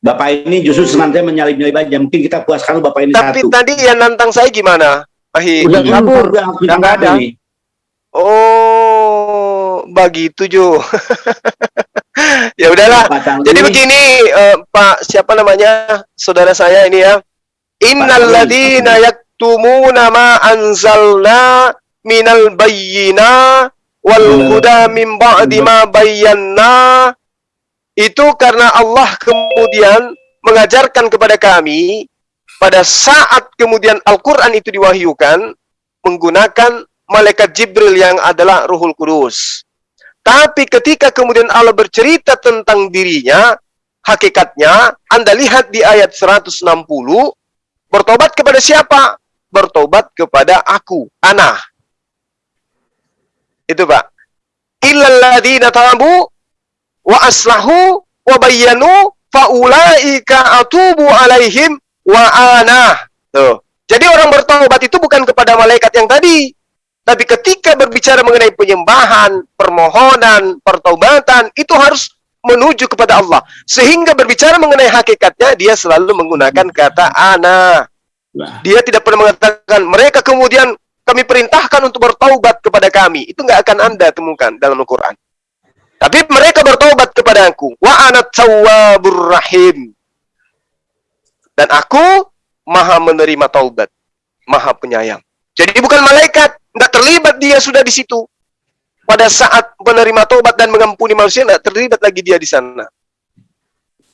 Bapak ini justru senantiasa menyalip-nyalip aja. Mungkin kita puaskan Bapak ini Tapi satu. tadi yang nantang saya gimana? Ahi. Udah kabur. udah nggak ada. ini. Oh, begitu Jo. *laughs* ya udahlah. Jadi begini, eh, Pak, siapa namanya? Saudara saya ini ya. Innal ladzina yaktumuna ma anzalna minal bayyina wal huda min ba'di ma bayyana itu karena Allah kemudian mengajarkan kepada kami pada saat kemudian Al-Qur'an itu diwahyukan menggunakan malaikat Jibril yang adalah Ruhul Kudus. Tapi ketika kemudian Allah bercerita tentang dirinya, hakikatnya Anda lihat di ayat 160, bertobat kepada siapa? Bertobat kepada aku, ana. Itu Pak. Illalladzina tabu wa aslahu wa bayyanu faulaika atubu alaihim wa ana. Tuh. Jadi orang bertobat itu bukan kepada malaikat yang tadi, tapi ketika berbicara mengenai penyembahan, permohonan, pertobatan, itu harus menuju kepada Allah. Sehingga berbicara mengenai hakikatnya, dia selalu menggunakan kata ana. Dia tidak pernah mengatakan, mereka kemudian kami perintahkan untuk bertaubat kepada kami. Itu nggak akan Anda temukan dalam Al-Quran. Tapi mereka bertaubat kepada aku. Wa anat tawwabur rahim. Dan aku maha menerima taubat. Maha penyayang. Jadi bukan malaikat. Nggak terlibat dia sudah di situ. Pada saat menerima taubat dan mengampuni manusia, nggak terlibat lagi dia di sana.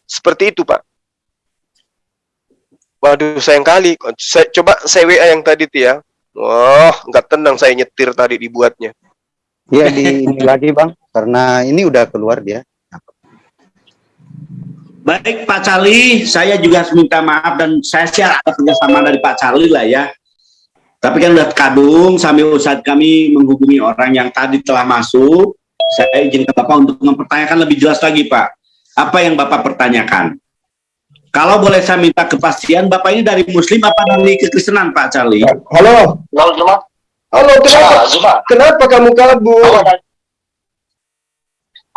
Seperti itu, Pak. Waduh, sayang kali. Saya, coba saya WA yang tadi tuh ya. Wah, nggak tenang saya nyetir tadi dibuatnya. Iya di ini *laughs* lagi bang, karena ini udah keluar dia. Baik Pak Cali, saya juga harus minta maaf dan saya sih ada kerjasama dari Pak Cali lah ya. Tapi kan udah kadung sambil saat kami menghubungi orang yang tadi telah masuk, saya izin ke Bapak untuk mempertanyakan lebih jelas lagi Pak. Apa yang Bapak pertanyakan? Kalau boleh saya minta kepastian, Bapak ini dari Muslim apa dari kekristenan Pak Cali? Halo. Halo Zuma. Halo, kenapa? Zuma. Kenapa kamu kabur?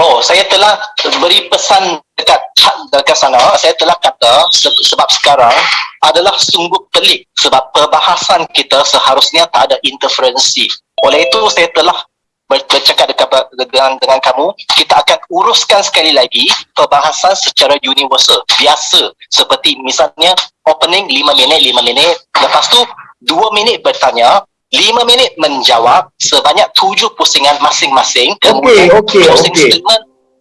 Oh, saya telah beri pesan dekat dekat sana. Saya telah kata se- sebab sekarang adalah sungguh pelik sebab perbahasan kita seharusnya tak ada interferensi. Oleh itu saya telah ber- bercakap dekat, dengan dengan kamu, kita akan uruskan sekali lagi perbahasan secara universal, biasa seperti misalnya opening 5 minit 5 minit, lepas tu 2 minit bertanya, 5 minit menjawab sebanyak 7 pusingan masing-masing. Okey, okey, okey.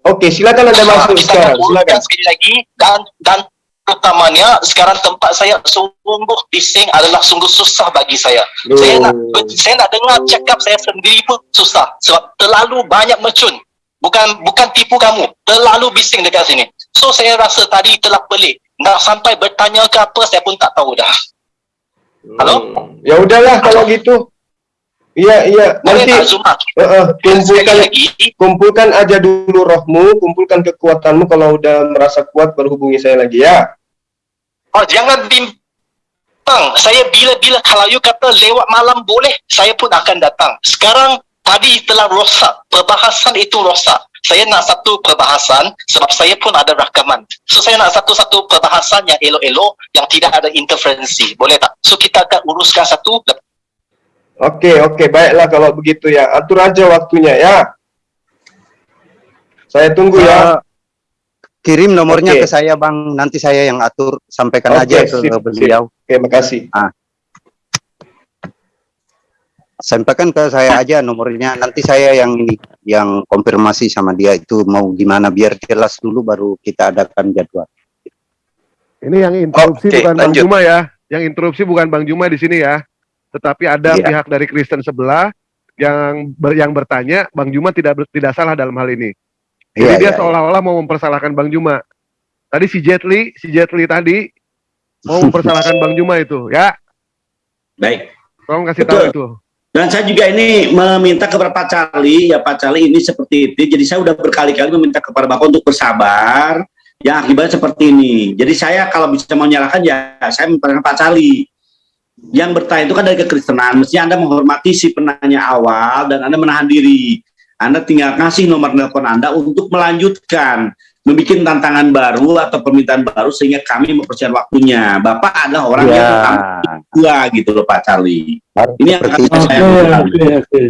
Okey, silakan anda masuk kita sekarang. Silakan. sekali lagi dan dan utamanya sekarang tempat saya sungguh bising adalah sungguh susah bagi saya. Saya nak saya nak dengar cakap saya sendiri pun susah sebab terlalu banyak mercun. Bukan bukan tipu kamu, terlalu bising dekat sini. So saya rasa tadi telah pelik. Nak sampai bertanya ke apa saya pun tak tahu dah. Halo? Hmm, Ya udahlah kalau gitu. Iya, iya. Nanti Dan sekali kumpulkan lagi, kumpulkan aja dulu rohmu, kumpulkan kekuatanmu kalau udah merasa kuat baru hubungi saya lagi ya. Oh, jangan bimbang. Saya bila-bila kalau you kata lewat malam boleh, saya pun akan datang. Sekarang tadi telah rosak. Perbahasan itu rosak. Saya nak satu perbahasan sebab saya pun ada rakaman. So saya nak satu-satu perbahasan yang elok-elok yang tidak ada interferensi. Boleh tak? So kita akan uruskan satu Oke, oke, baiklah kalau begitu ya. Atur aja waktunya ya. Saya tunggu ya. Eh, kirim nomornya Oke. ke saya bang, nanti saya yang atur, sampaikan Oke, aja ke sip, beliau. Oke, makasih. Sampaikan ke saya aja nomornya, nanti saya yang ini, yang konfirmasi sama dia itu mau gimana biar jelas dulu baru kita adakan jadwal. Ini yang interupsi Oke, bukan Bang lanjut. Juma ya. Yang interupsi bukan Bang Juma di sini ya. Tetapi ada Iya. pihak dari Kristen sebelah yang ber- yang bertanya Bang Juma tidak ber- tidak salah dalam hal ini. Jadi Iya, dia iya, seolah-olah mau mempersalahkan Bang Juma. Tadi si Jetli, si Jetli tadi mau mempersalahkan *laughs* Bang Juma itu, ya. Baik. Tolong kasih Betul. tahu itu. Dan saya juga ini meminta kepada Pak Cali, ya Pak Cali ini seperti itu. Jadi saya udah berkali-kali meminta kepada Bapak untuk bersabar. Yang akibatnya seperti ini. Jadi saya kalau bisa menyalahkan ya saya minta Pak Cali. Yang bertanya itu kan dari kekristenan. Mestinya Anda menghormati si penanya awal dan Anda menahan diri. Anda tinggal kasih nomor telepon Anda untuk melanjutkan. Membuat tantangan baru atau permintaan baru sehingga kami mempersiapkan waktunya. Bapak adalah orang Iya. yang dua gitu loh Pak Cali. Harus Ini yang akan saya Oke, oke,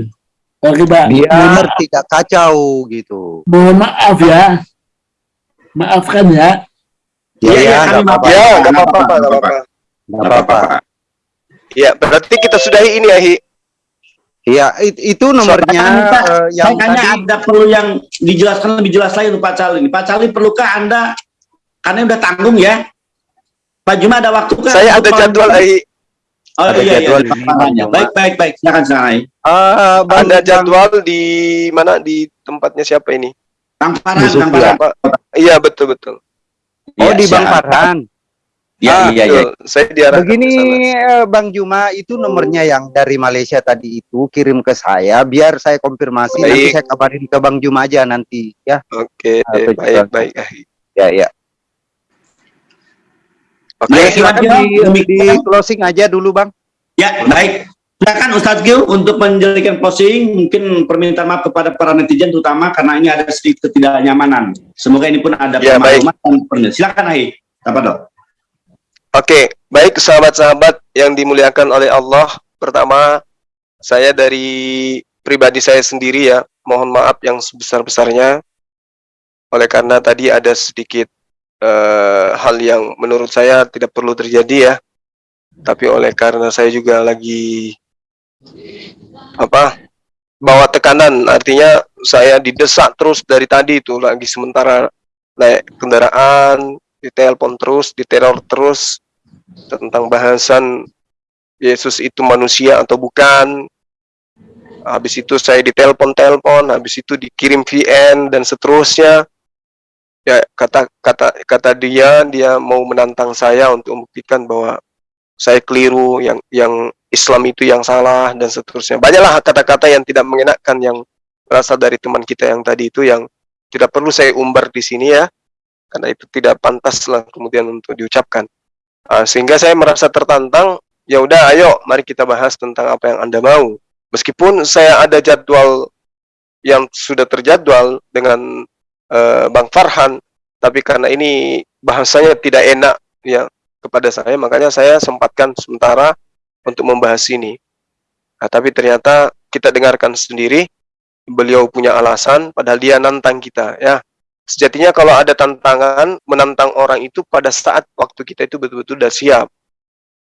oke. Pak. Biar tidak kacau gitu. Mohon maaf ya. Maafkan ya. Ya, Iya, iya, ya, kami nggak apa-apa. Ya, nggak apa-apa, Pak, nggak apa-apa. nggak apa-apa. Ya, berarti kita sudahi ini ya, Hi. Iya, it- itu nomornya Saya minta- eh, yang saya tanya tadi. ada perlu yang dijelaskan lebih jelas lagi untuk Pak Cali. Pak Cali perlukah Anda karena udah tanggung ya? Pak Juma ada waktu kan? Saya ada jadwal, mengajukan- Hi. Oh Ada iya jadwal iya. di Makanya. Juma. Baik baik baik. Silakan silakan. Eh, Bang- Ada Bang- jadwal di mana di tempatnya siapa ini? Kang Farhan, ya. Pak. Iya, betul betul. Oh, Iya, di Bang. Farhan. Iya Ah, iya iya. Saya diarahkan Begini eh, Bang Juma, itu nomornya yang dari Malaysia tadi itu kirim ke saya biar saya konfirmasi nanti Baik. saya kabarin ke Bang Juma aja nanti ya. Oke, Apa baik jadwal? baik. Hi. Ya ya. Oke. Baik, Silakan silakan. di, di Demikian. closing aja dulu Bang. Ya, baik. Silakan Ustadz Gil untuk menjadikan closing, mungkin permintaan maaf kepada para netizen terutama karena ini ada sedikit ketidaknyamanan. Semoga ini pun ada Ya, baik. penjelasan. Silakan Ahi. Apa dok? Oke, baik sahabat-sahabat yang dimuliakan oleh Allah. Pertama, saya dari pribadi saya sendiri ya, mohon maaf yang sebesar-besarnya. Oleh karena tadi ada sedikit eh, hal yang menurut saya tidak perlu terjadi ya. Tapi oleh karena saya juga lagi apa? bawa tekanan, artinya saya didesak terus dari tadi itu lagi sementara naik kendaraan, ditelepon terus, diteror terus. tentang bahasan Yesus itu manusia atau bukan. Habis itu saya ditelepon-telepon, habis itu dikirim VN dan seterusnya. Ya kata kata kata dia dia mau menantang saya untuk membuktikan bahwa saya keliru, yang yang Islam itu yang salah dan seterusnya. Banyaklah kata-kata yang tidak mengenakan yang berasal dari teman kita yang tadi itu yang tidak perlu saya umbar di sini ya, karena itu tidak pantas lah kemudian untuk diucapkan. Uh, sehingga saya merasa tertantang, ya udah ayo mari kita bahas tentang apa yang Anda mau. Meskipun saya ada jadwal yang sudah terjadwal dengan uh, Bang Farhan, tapi karena ini bahasanya tidak enak ya kepada saya, makanya saya sempatkan sementara untuk membahas ini. Nah, tapi ternyata kita dengarkan sendiri, beliau punya alasan, padahal dia nantang kita. Ya, sejatinya kalau ada tantangan menantang orang itu pada saat waktu kita itu betul-betul sudah siap.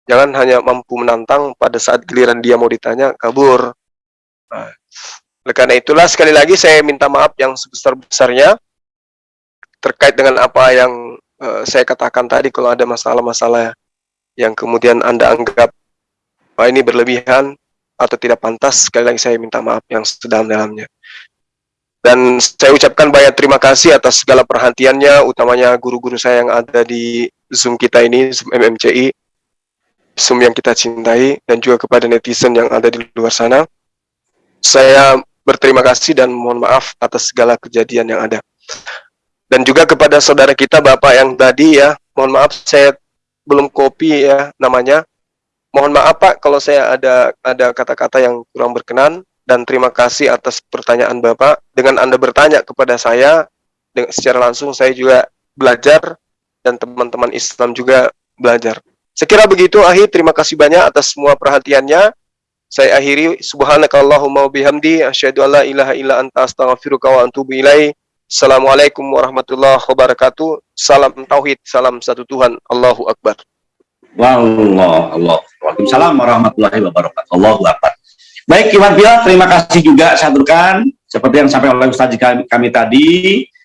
Jangan hanya mampu menantang pada saat giliran dia mau ditanya kabur. Nah, karena itulah sekali lagi saya minta maaf yang sebesar-besarnya terkait dengan apa yang uh, saya katakan tadi kalau ada masalah-masalah yang kemudian anda anggap ini berlebihan atau tidak pantas sekali lagi saya minta maaf yang sedalam-dalamnya dan saya ucapkan banyak terima kasih atas segala perhatiannya, utamanya guru-guru saya yang ada di Zoom kita ini, Zoom MMCI, Zoom yang kita cintai, dan juga kepada netizen yang ada di luar sana. Saya berterima kasih dan mohon maaf atas segala kejadian yang ada. Dan juga kepada saudara kita, Bapak yang tadi ya, mohon maaf saya belum kopi ya namanya. Mohon maaf Pak kalau saya ada ada kata-kata yang kurang berkenan dan terima kasih atas pertanyaan Bapak. Dengan Anda bertanya kepada saya secara langsung saya juga belajar dan teman-teman Islam juga belajar. Sekira begitu akhir terima kasih banyak atas semua perhatiannya. Saya akhiri subhanakallahumma bihamdi asyhadu alla ilaha illa anta astaghfiruka wa ilaik. Assalamualaikum warahmatullahi wabarakatuh. Salam tauhid, salam satu Tuhan. Allahu akbar. Wallah, Allah. Waalaikumsalam warahmatullahi wabarakatuh. Allahu akbar. Baik, Iwan Bila, terima kasih juga saya. Seperti yang sampai oleh Ustaz kami, kami tadi,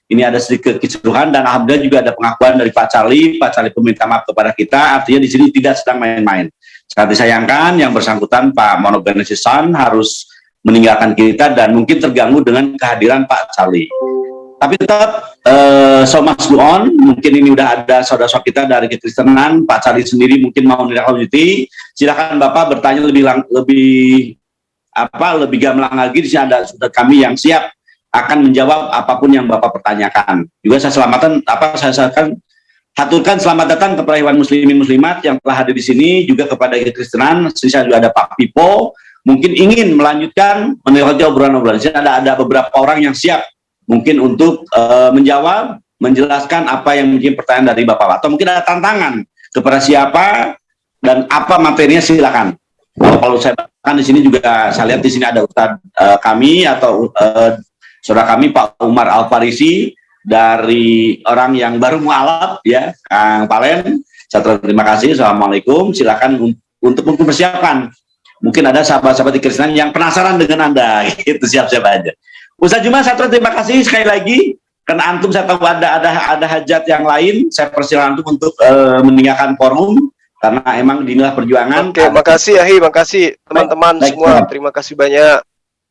ini ada sedikit keseluruhan dan alhamdulillah juga ada pengakuan dari Pak Cali. Pak Cali meminta maaf kepada kita, artinya di sini tidak sedang main-main. Sangat disayangkan yang bersangkutan Pak Monogenesisan harus meninggalkan kita dan mungkin terganggu dengan kehadiran Pak Cali. Tapi tetap uh, so much go on. Mungkin ini udah ada saudara-saudara kita dari kekristenan, Pak Cali sendiri mungkin mau menindaklanjuti. Silakan Bapak bertanya lebih lebih apa lebih gamblang lagi di sini ada sudah kami yang siap akan menjawab apa pun yang Bapak pertanyakan. Juga saya selamatan apa saya akan haturkan selamat datang kepada hewan muslimin muslimat yang telah hadir di sini juga kepada Kristenan. Saya juga ada Pak Pipo mungkin ingin melanjutkan menilai obrolan-obrolan. Sini ada ada beberapa orang yang siap mungkin untuk uh, menjawab, menjelaskan apa yang mungkin pertanyaan dari Bapak atau mungkin ada tantangan kepada siapa dan apa materinya silakan. Kalau saya kan di sini juga saya lihat di sini ada Ustaz uh, kami atau uh, saudara kami Pak Umar Al Farisi dari orang yang baru mualaf ya Kang Palen. Saya terima kasih. Assalamualaikum. Silakan untuk mempersiapkan. Mungkin ada sahabat-sahabat di Kristen yang penasaran dengan Anda. *laughs* Itu siap-siap aja. Ustaz Juma saya terima kasih sekali lagi karena antum saya tahu ada ada ada hajat yang lain. Saya persilakan antum untuk uh, meninggalkan forum karena emang inilah perjuangan. Oke, makasih Ahi, makasih teman-teman semua. Terima kasih banyak.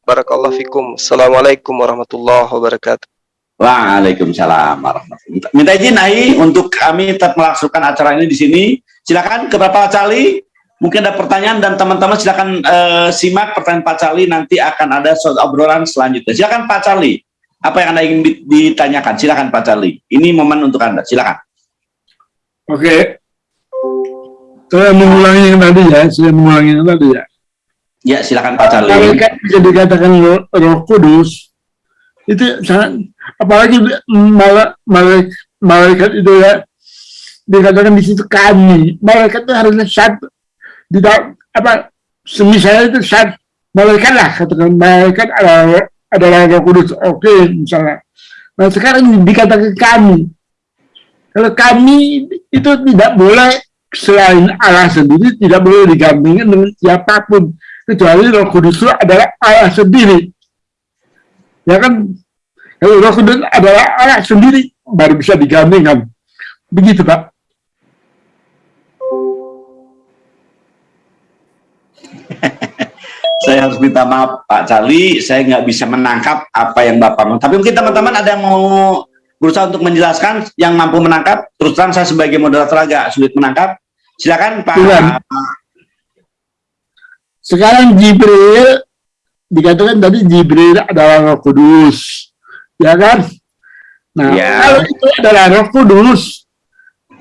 Barakallahu fikum. Assalamualaikum warahmatullahi wabarakatuh. Waalaikumsalam warahmatullahi Minta izin Ahi untuk kami tetap melaksanakan acara ini di sini. Silakan ke Pak Cali. Mungkin ada pertanyaan dan teman-teman silakan uh, simak pertanyaan Pak Cali nanti akan ada obrolan selanjutnya. Silakan Pak Cali. Apa yang Anda ingin ditanyakan? Silakan Pak Cali. Ini momen untuk Anda. Silakan. Oke, saya mengulangi yang tadi ya, saya mengulangi yang tadi ya. Ya, silakan Pak Charlie. Malaikat bisa dikatakan roh, roh kudus, itu sangat, apalagi malaikat, malaikat itu ya, dikatakan di situ kami, malaikat itu harusnya satu, tidak, apa, semisal itu satu, malaikat lah, katakan malaikat adalah, adalah roh kudus, oke, okay, misalnya. Nah sekarang dikatakan kami, kalau kami itu tidak boleh selain Allah sendiri tidak boleh digandingkan dengan siapa pun. Kecuali Roh Kudus adalah Allah sendiri. Ya kan? Kalau Roh Kudus adalah Allah sendiri baru bisa digandingkan begitu Pak. *laughs* Saya harus minta maaf Pak Cali saya nggak bisa menangkap apa yang Bapak mau. Tapi mungkin teman-teman ada yang mau berusaha untuk menjelaskan yang mampu menangkap terus terang saya sebagai moderator agak sulit menangkap. Silakan Pak. Silakan. Sekarang Jibril dikatakan tadi Jibril adalah Roh Kudus, ya kan? Nah, Ya. kalau itu adalah Roh Kudus,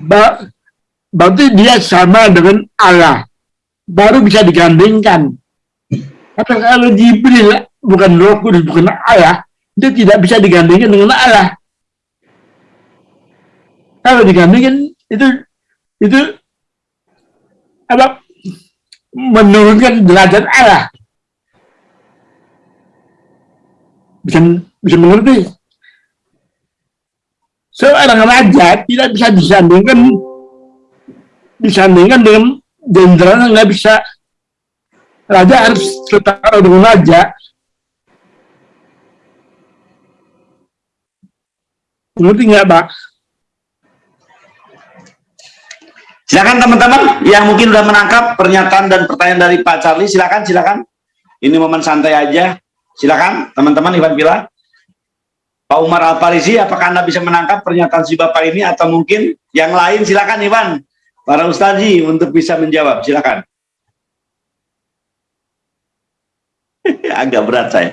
berarti dia sama dengan Allah, baru bisa digandingkan. Tapi kalau Jibril bukan Roh Kudus, bukan Allah, itu tidak bisa digandingkan dengan Allah. Kalau digandingkan itu itu apa menurunkan derajat Allah. Bisa bisa mengerti? Seorang raja tidak bisa disandingkan disandingkan dengan jenderal nggak bisa. Raja harus setara dengan raja. Ngerti nggak, Pak? Silakan teman-teman yang mungkin sudah menangkap pernyataan dan pertanyaan dari Pak Charlie. Silakan, silakan. Ini momen santai aja. Silakan teman-teman Ivan Bila. Pak Umar Al Farisi, apakah Anda bisa menangkap pernyataan si Bapak ini atau mungkin yang lain? Silakan Ivan. Para ustazi untuk bisa menjawab. Silakan. *laughs* Agak berat saya.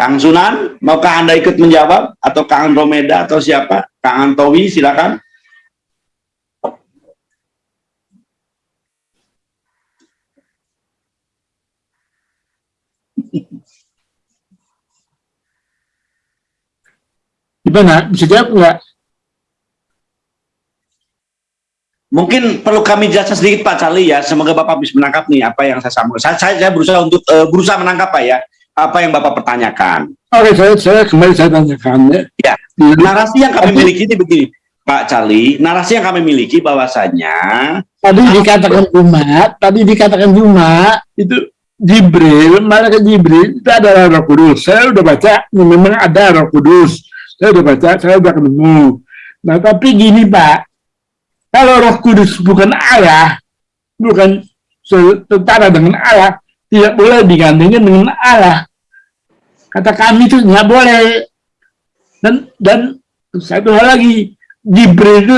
Kang Sunan, maukah Anda ikut menjawab? Atau Kang Romeda atau siapa? Kang Antowi, silakan. Gimana? Bisa jawab nggak? Mungkin perlu kami jelaskan sedikit Pak Charlie ya. Semoga Bapak bisa menangkap nih apa yang saya sampaikan. Saya, saya berusaha untuk eh, berusaha menangkap Pak ya. Apa yang Bapak pertanyakan. Oke, saya, saya kembali saya tanyakan ya. Ya. Narasi yang kami miliki ini begini, Pak Charlie. Narasi yang kami miliki bahwasanya Tadi dikatakan umat, tadi dikatakan cuma itu Jibril, malaikat Jibril itu adalah Roh Kudus. Saya udah baca, memang ada Roh Kudus. Saya udah baca, saya udah ketemu. Nah, tapi gini Pak, kalau Roh Kudus bukan Allah, bukan setara dengan Allah, tidak boleh digandingkan dengan Allah. Kata kami itu nggak boleh. Dan dan satu hal lagi, Jibril itu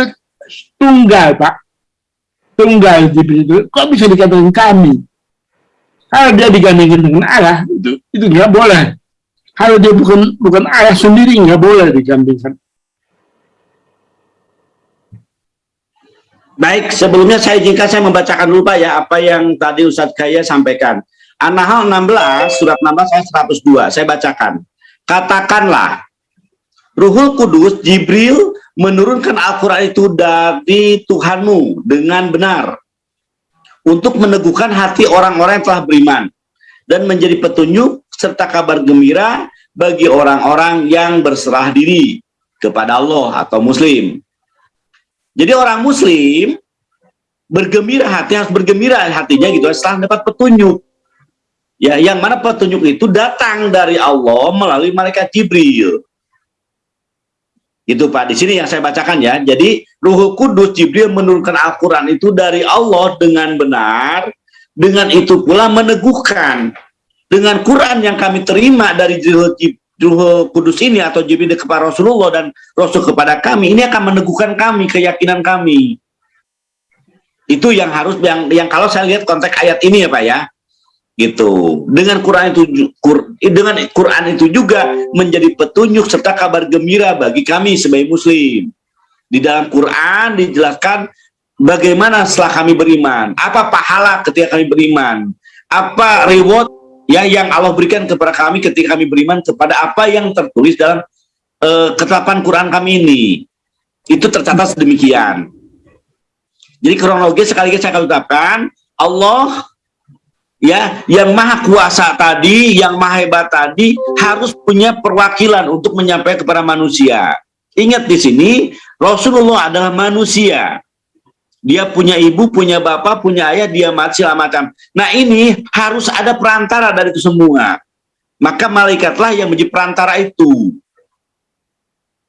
tunggal Pak. Tunggal Jibril itu. Kok bisa dikatakan kami? Kalau dia digandingkan dengan Allah itu itu nggak boleh. Kalau dia bukan bukan Allah sendiri nggak boleh digandingkan. Baik, sebelumnya saya izinkan saya membacakan dulu ya apa yang tadi Ustadz Kaya sampaikan. An-Nahl 16, surat 16 saya 102, saya bacakan. Katakanlah, Ruhul Kudus, Jibril menurunkan Al-Quran itu dari Tuhanmu dengan benar untuk meneguhkan hati orang-orang yang telah beriman dan menjadi petunjuk serta kabar gembira bagi orang-orang yang berserah diri kepada Allah atau Muslim. Jadi orang muslim bergembira hati harus bergembira hatinya gitu setelah dapat petunjuk. Ya, yang mana petunjuk itu datang dari Allah melalui malaikat Jibril. Itu Pak, di sini yang saya bacakan ya. Jadi Ruh Kudus Jibril menurunkan Al-Qur'an itu dari Allah dengan benar, dengan itu pula meneguhkan dengan Quran yang kami terima dari Ruh Kudus ini atau Jibril kepada Rasulullah dan Rasul kepada kami ini akan meneguhkan kami keyakinan kami itu yang harus yang yang kalau saya lihat konteks ayat ini ya Pak ya gitu. Dengan Quran itu Qur, dengan Quran itu juga menjadi petunjuk serta kabar gembira bagi kami sebagai muslim. Di dalam Quran dijelaskan bagaimana setelah kami beriman. Apa pahala ketika kami beriman? Apa reward ya yang Allah berikan kepada kami ketika kami beriman kepada apa yang tertulis dalam uh, ketetapan Quran kami ini? Itu tercatat sedemikian. Jadi kronologis sekali lagi saya akan ucapkan Allah ya yang maha kuasa tadi yang maha hebat tadi harus punya perwakilan untuk menyampaikan kepada manusia ingat di sini Rasulullah adalah manusia dia punya ibu, punya bapak, punya ayah, dia mati segala macam. Nah ini harus ada perantara dari itu semua. Maka malaikatlah yang menjadi perantara itu.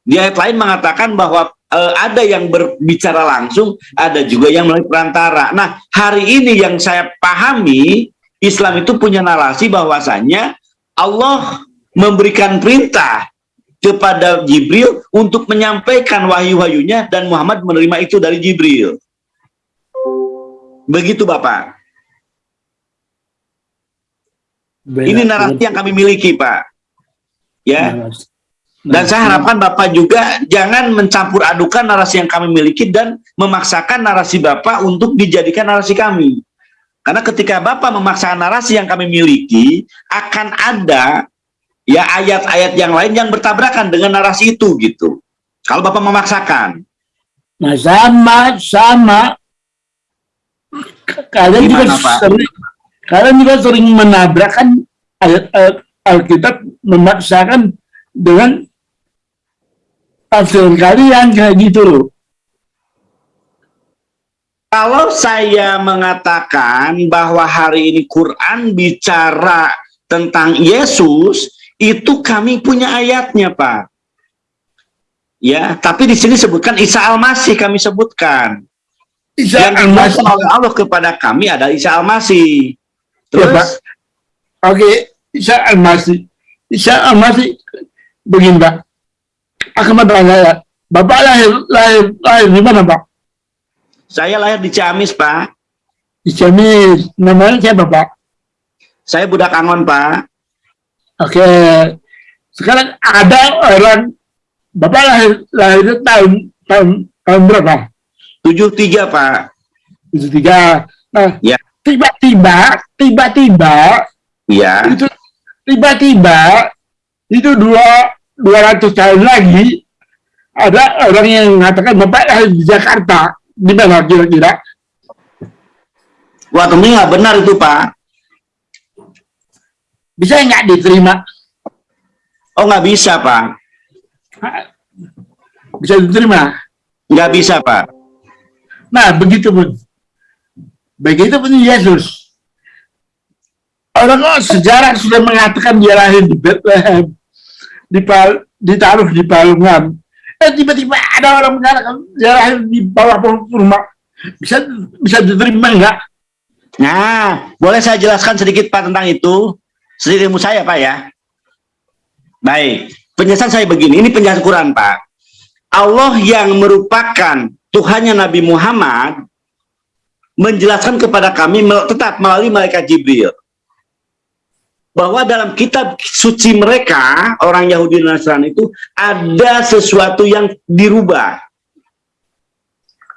Di ayat lain mengatakan bahwa eh, ada yang berbicara langsung, ada juga yang melalui perantara. Nah, hari ini yang saya pahami, Islam itu punya narasi bahwasanya Allah memberikan perintah kepada Jibril untuk menyampaikan wahyu-wahyunya dan Muhammad menerima itu dari Jibril. Begitu Bapak. Ini narasi yang kami miliki, Pak. Ya. Dan saya harapkan Bapak juga jangan mencampur adukan narasi yang kami miliki dan memaksakan narasi Bapak untuk dijadikan narasi kami. Karena ketika Bapak memaksakan narasi yang kami miliki, akan ada ya ayat-ayat yang lain yang bertabrakan dengan narasi itu gitu. Kalau Bapak memaksakan. Nah, sama, sama. Kalian juga Pak? sering, kalian juga sering menabrakkan ayat Alkitab memaksakan dengan tafsir kalian kayak gitu loh. Kalau saya mengatakan bahwa hari ini Quran bicara tentang Yesus, itu kami punya ayatnya, Pak. Ya, tapi di sini sebutkan Isa Al-Masih kami sebutkan. Isa Yang Al-Masih. dijelaskan oleh Allah kepada kami adalah Isa Al-Masih. Ya, Pak. Terus, Oke, Isa Al-Masih. Isa Al-Masih begini, Pak. Akan bertanya ya, Bapak lahir, lahir, lahir di mana, Pak? Saya lahir di Ciamis, Pak. Di Ciamis. Namanya siapa, Pak? Saya budak Angon, Pak. Oke. Sekarang ada orang Bapak lahir lahirnya tahun tahun tahun berapa? 73, Pak. Itu tiga. Nah, Ya. tiba-tiba, tiba-tiba Iya. itu tiba-tiba itu dua dua ratus tahun lagi ada orang yang mengatakan Bapak lahir di Jakarta. Di mana kira-kira? Wah, ini nggak benar itu, Pak. Bisa nggak diterima? Oh, nggak bisa, Pak. Bisa diterima. Nggak bisa, Pak. Nah, begitu pun. Begitu pun Yesus. Orang sejarah sudah mengatakan dia lahir di Bethlehem, di Pal, ditaruh di Palungan. Eh tiba-tiba ada orang mengatakan lahir di bawah kurma. Bisa bisa diterima enggak? Nah, boleh saya jelaskan sedikit Pak tentang itu? Sedikit ilmu saya Pak ya. Baik, penjelasan saya begini, ini penjelasan Quran Pak. Allah yang merupakan Tuhannya Nabi Muhammad menjelaskan kepada kami tetap melalui malaikat Jibril bahwa dalam kitab suci mereka orang Yahudi dan Nasrani itu ada sesuatu yang dirubah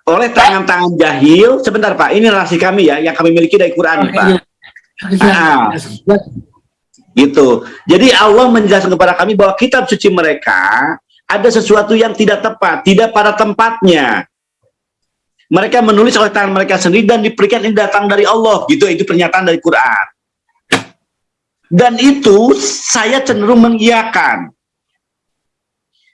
oleh tangan-tangan jahil. Sebentar Pak, ini narasi kami ya yang kami miliki dari Quran Pak. Ah. Gitu. Jadi Allah menjelaskan kepada kami bahwa kitab suci mereka ada sesuatu yang tidak tepat, tidak pada tempatnya. Mereka menulis oleh tangan mereka sendiri dan diberikan ini datang dari Allah. Gitu, itu pernyataan dari Quran. Dan itu saya cenderung mengiyakan.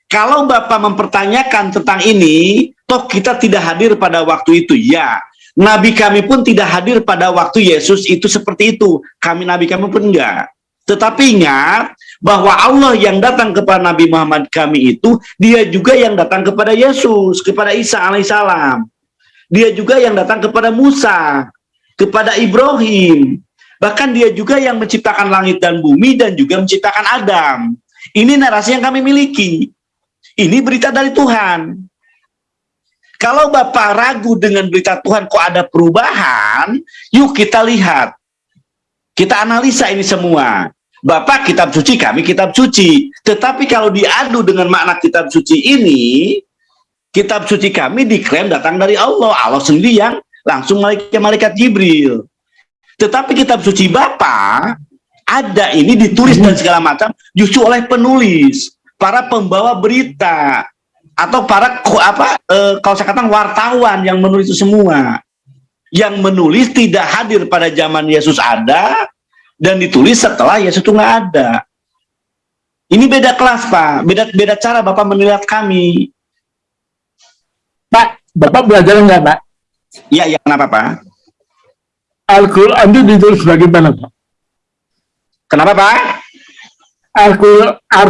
Kalau Bapak mempertanyakan tentang ini, toh kita tidak hadir pada waktu itu. Ya, Nabi kami pun tidak hadir pada waktu Yesus itu seperti itu. Kami Nabi kami pun enggak. Tetapi ingat bahwa Allah yang datang kepada Nabi Muhammad kami itu, dia juga yang datang kepada Yesus, kepada Isa alaihissalam. Dia juga yang datang kepada Musa, kepada Ibrahim. Bahkan dia juga yang menciptakan langit dan bumi dan juga menciptakan Adam. Ini narasi yang kami miliki. Ini berita dari Tuhan. Kalau Bapak ragu dengan berita Tuhan kok ada perubahan, yuk kita lihat. Kita analisa ini semua. Bapak kitab suci, kami kitab suci. Tetapi kalau diadu dengan makna kitab suci ini, kitab suci kami diklaim datang dari Allah. Allah sendiri yang langsung malaikat, malaikat Jibril. Tetapi kitab suci Bapak ada ini ditulis dan segala macam justru oleh penulis, para pembawa berita atau para apa eh, kalau saya katakan wartawan yang menulis itu semua. Yang menulis tidak hadir pada zaman Yesus ada dan ditulis setelah Yesus itu nggak ada. Ini beda kelas, Pak. Beda beda cara Bapak menilai kami. Pak, Bapak belajar enggak, Pak? Iya, ya kenapa, Pak? Al-Quran itu ditulis bagaimana, Pak? Kenapa, Pak? Al-Quran Al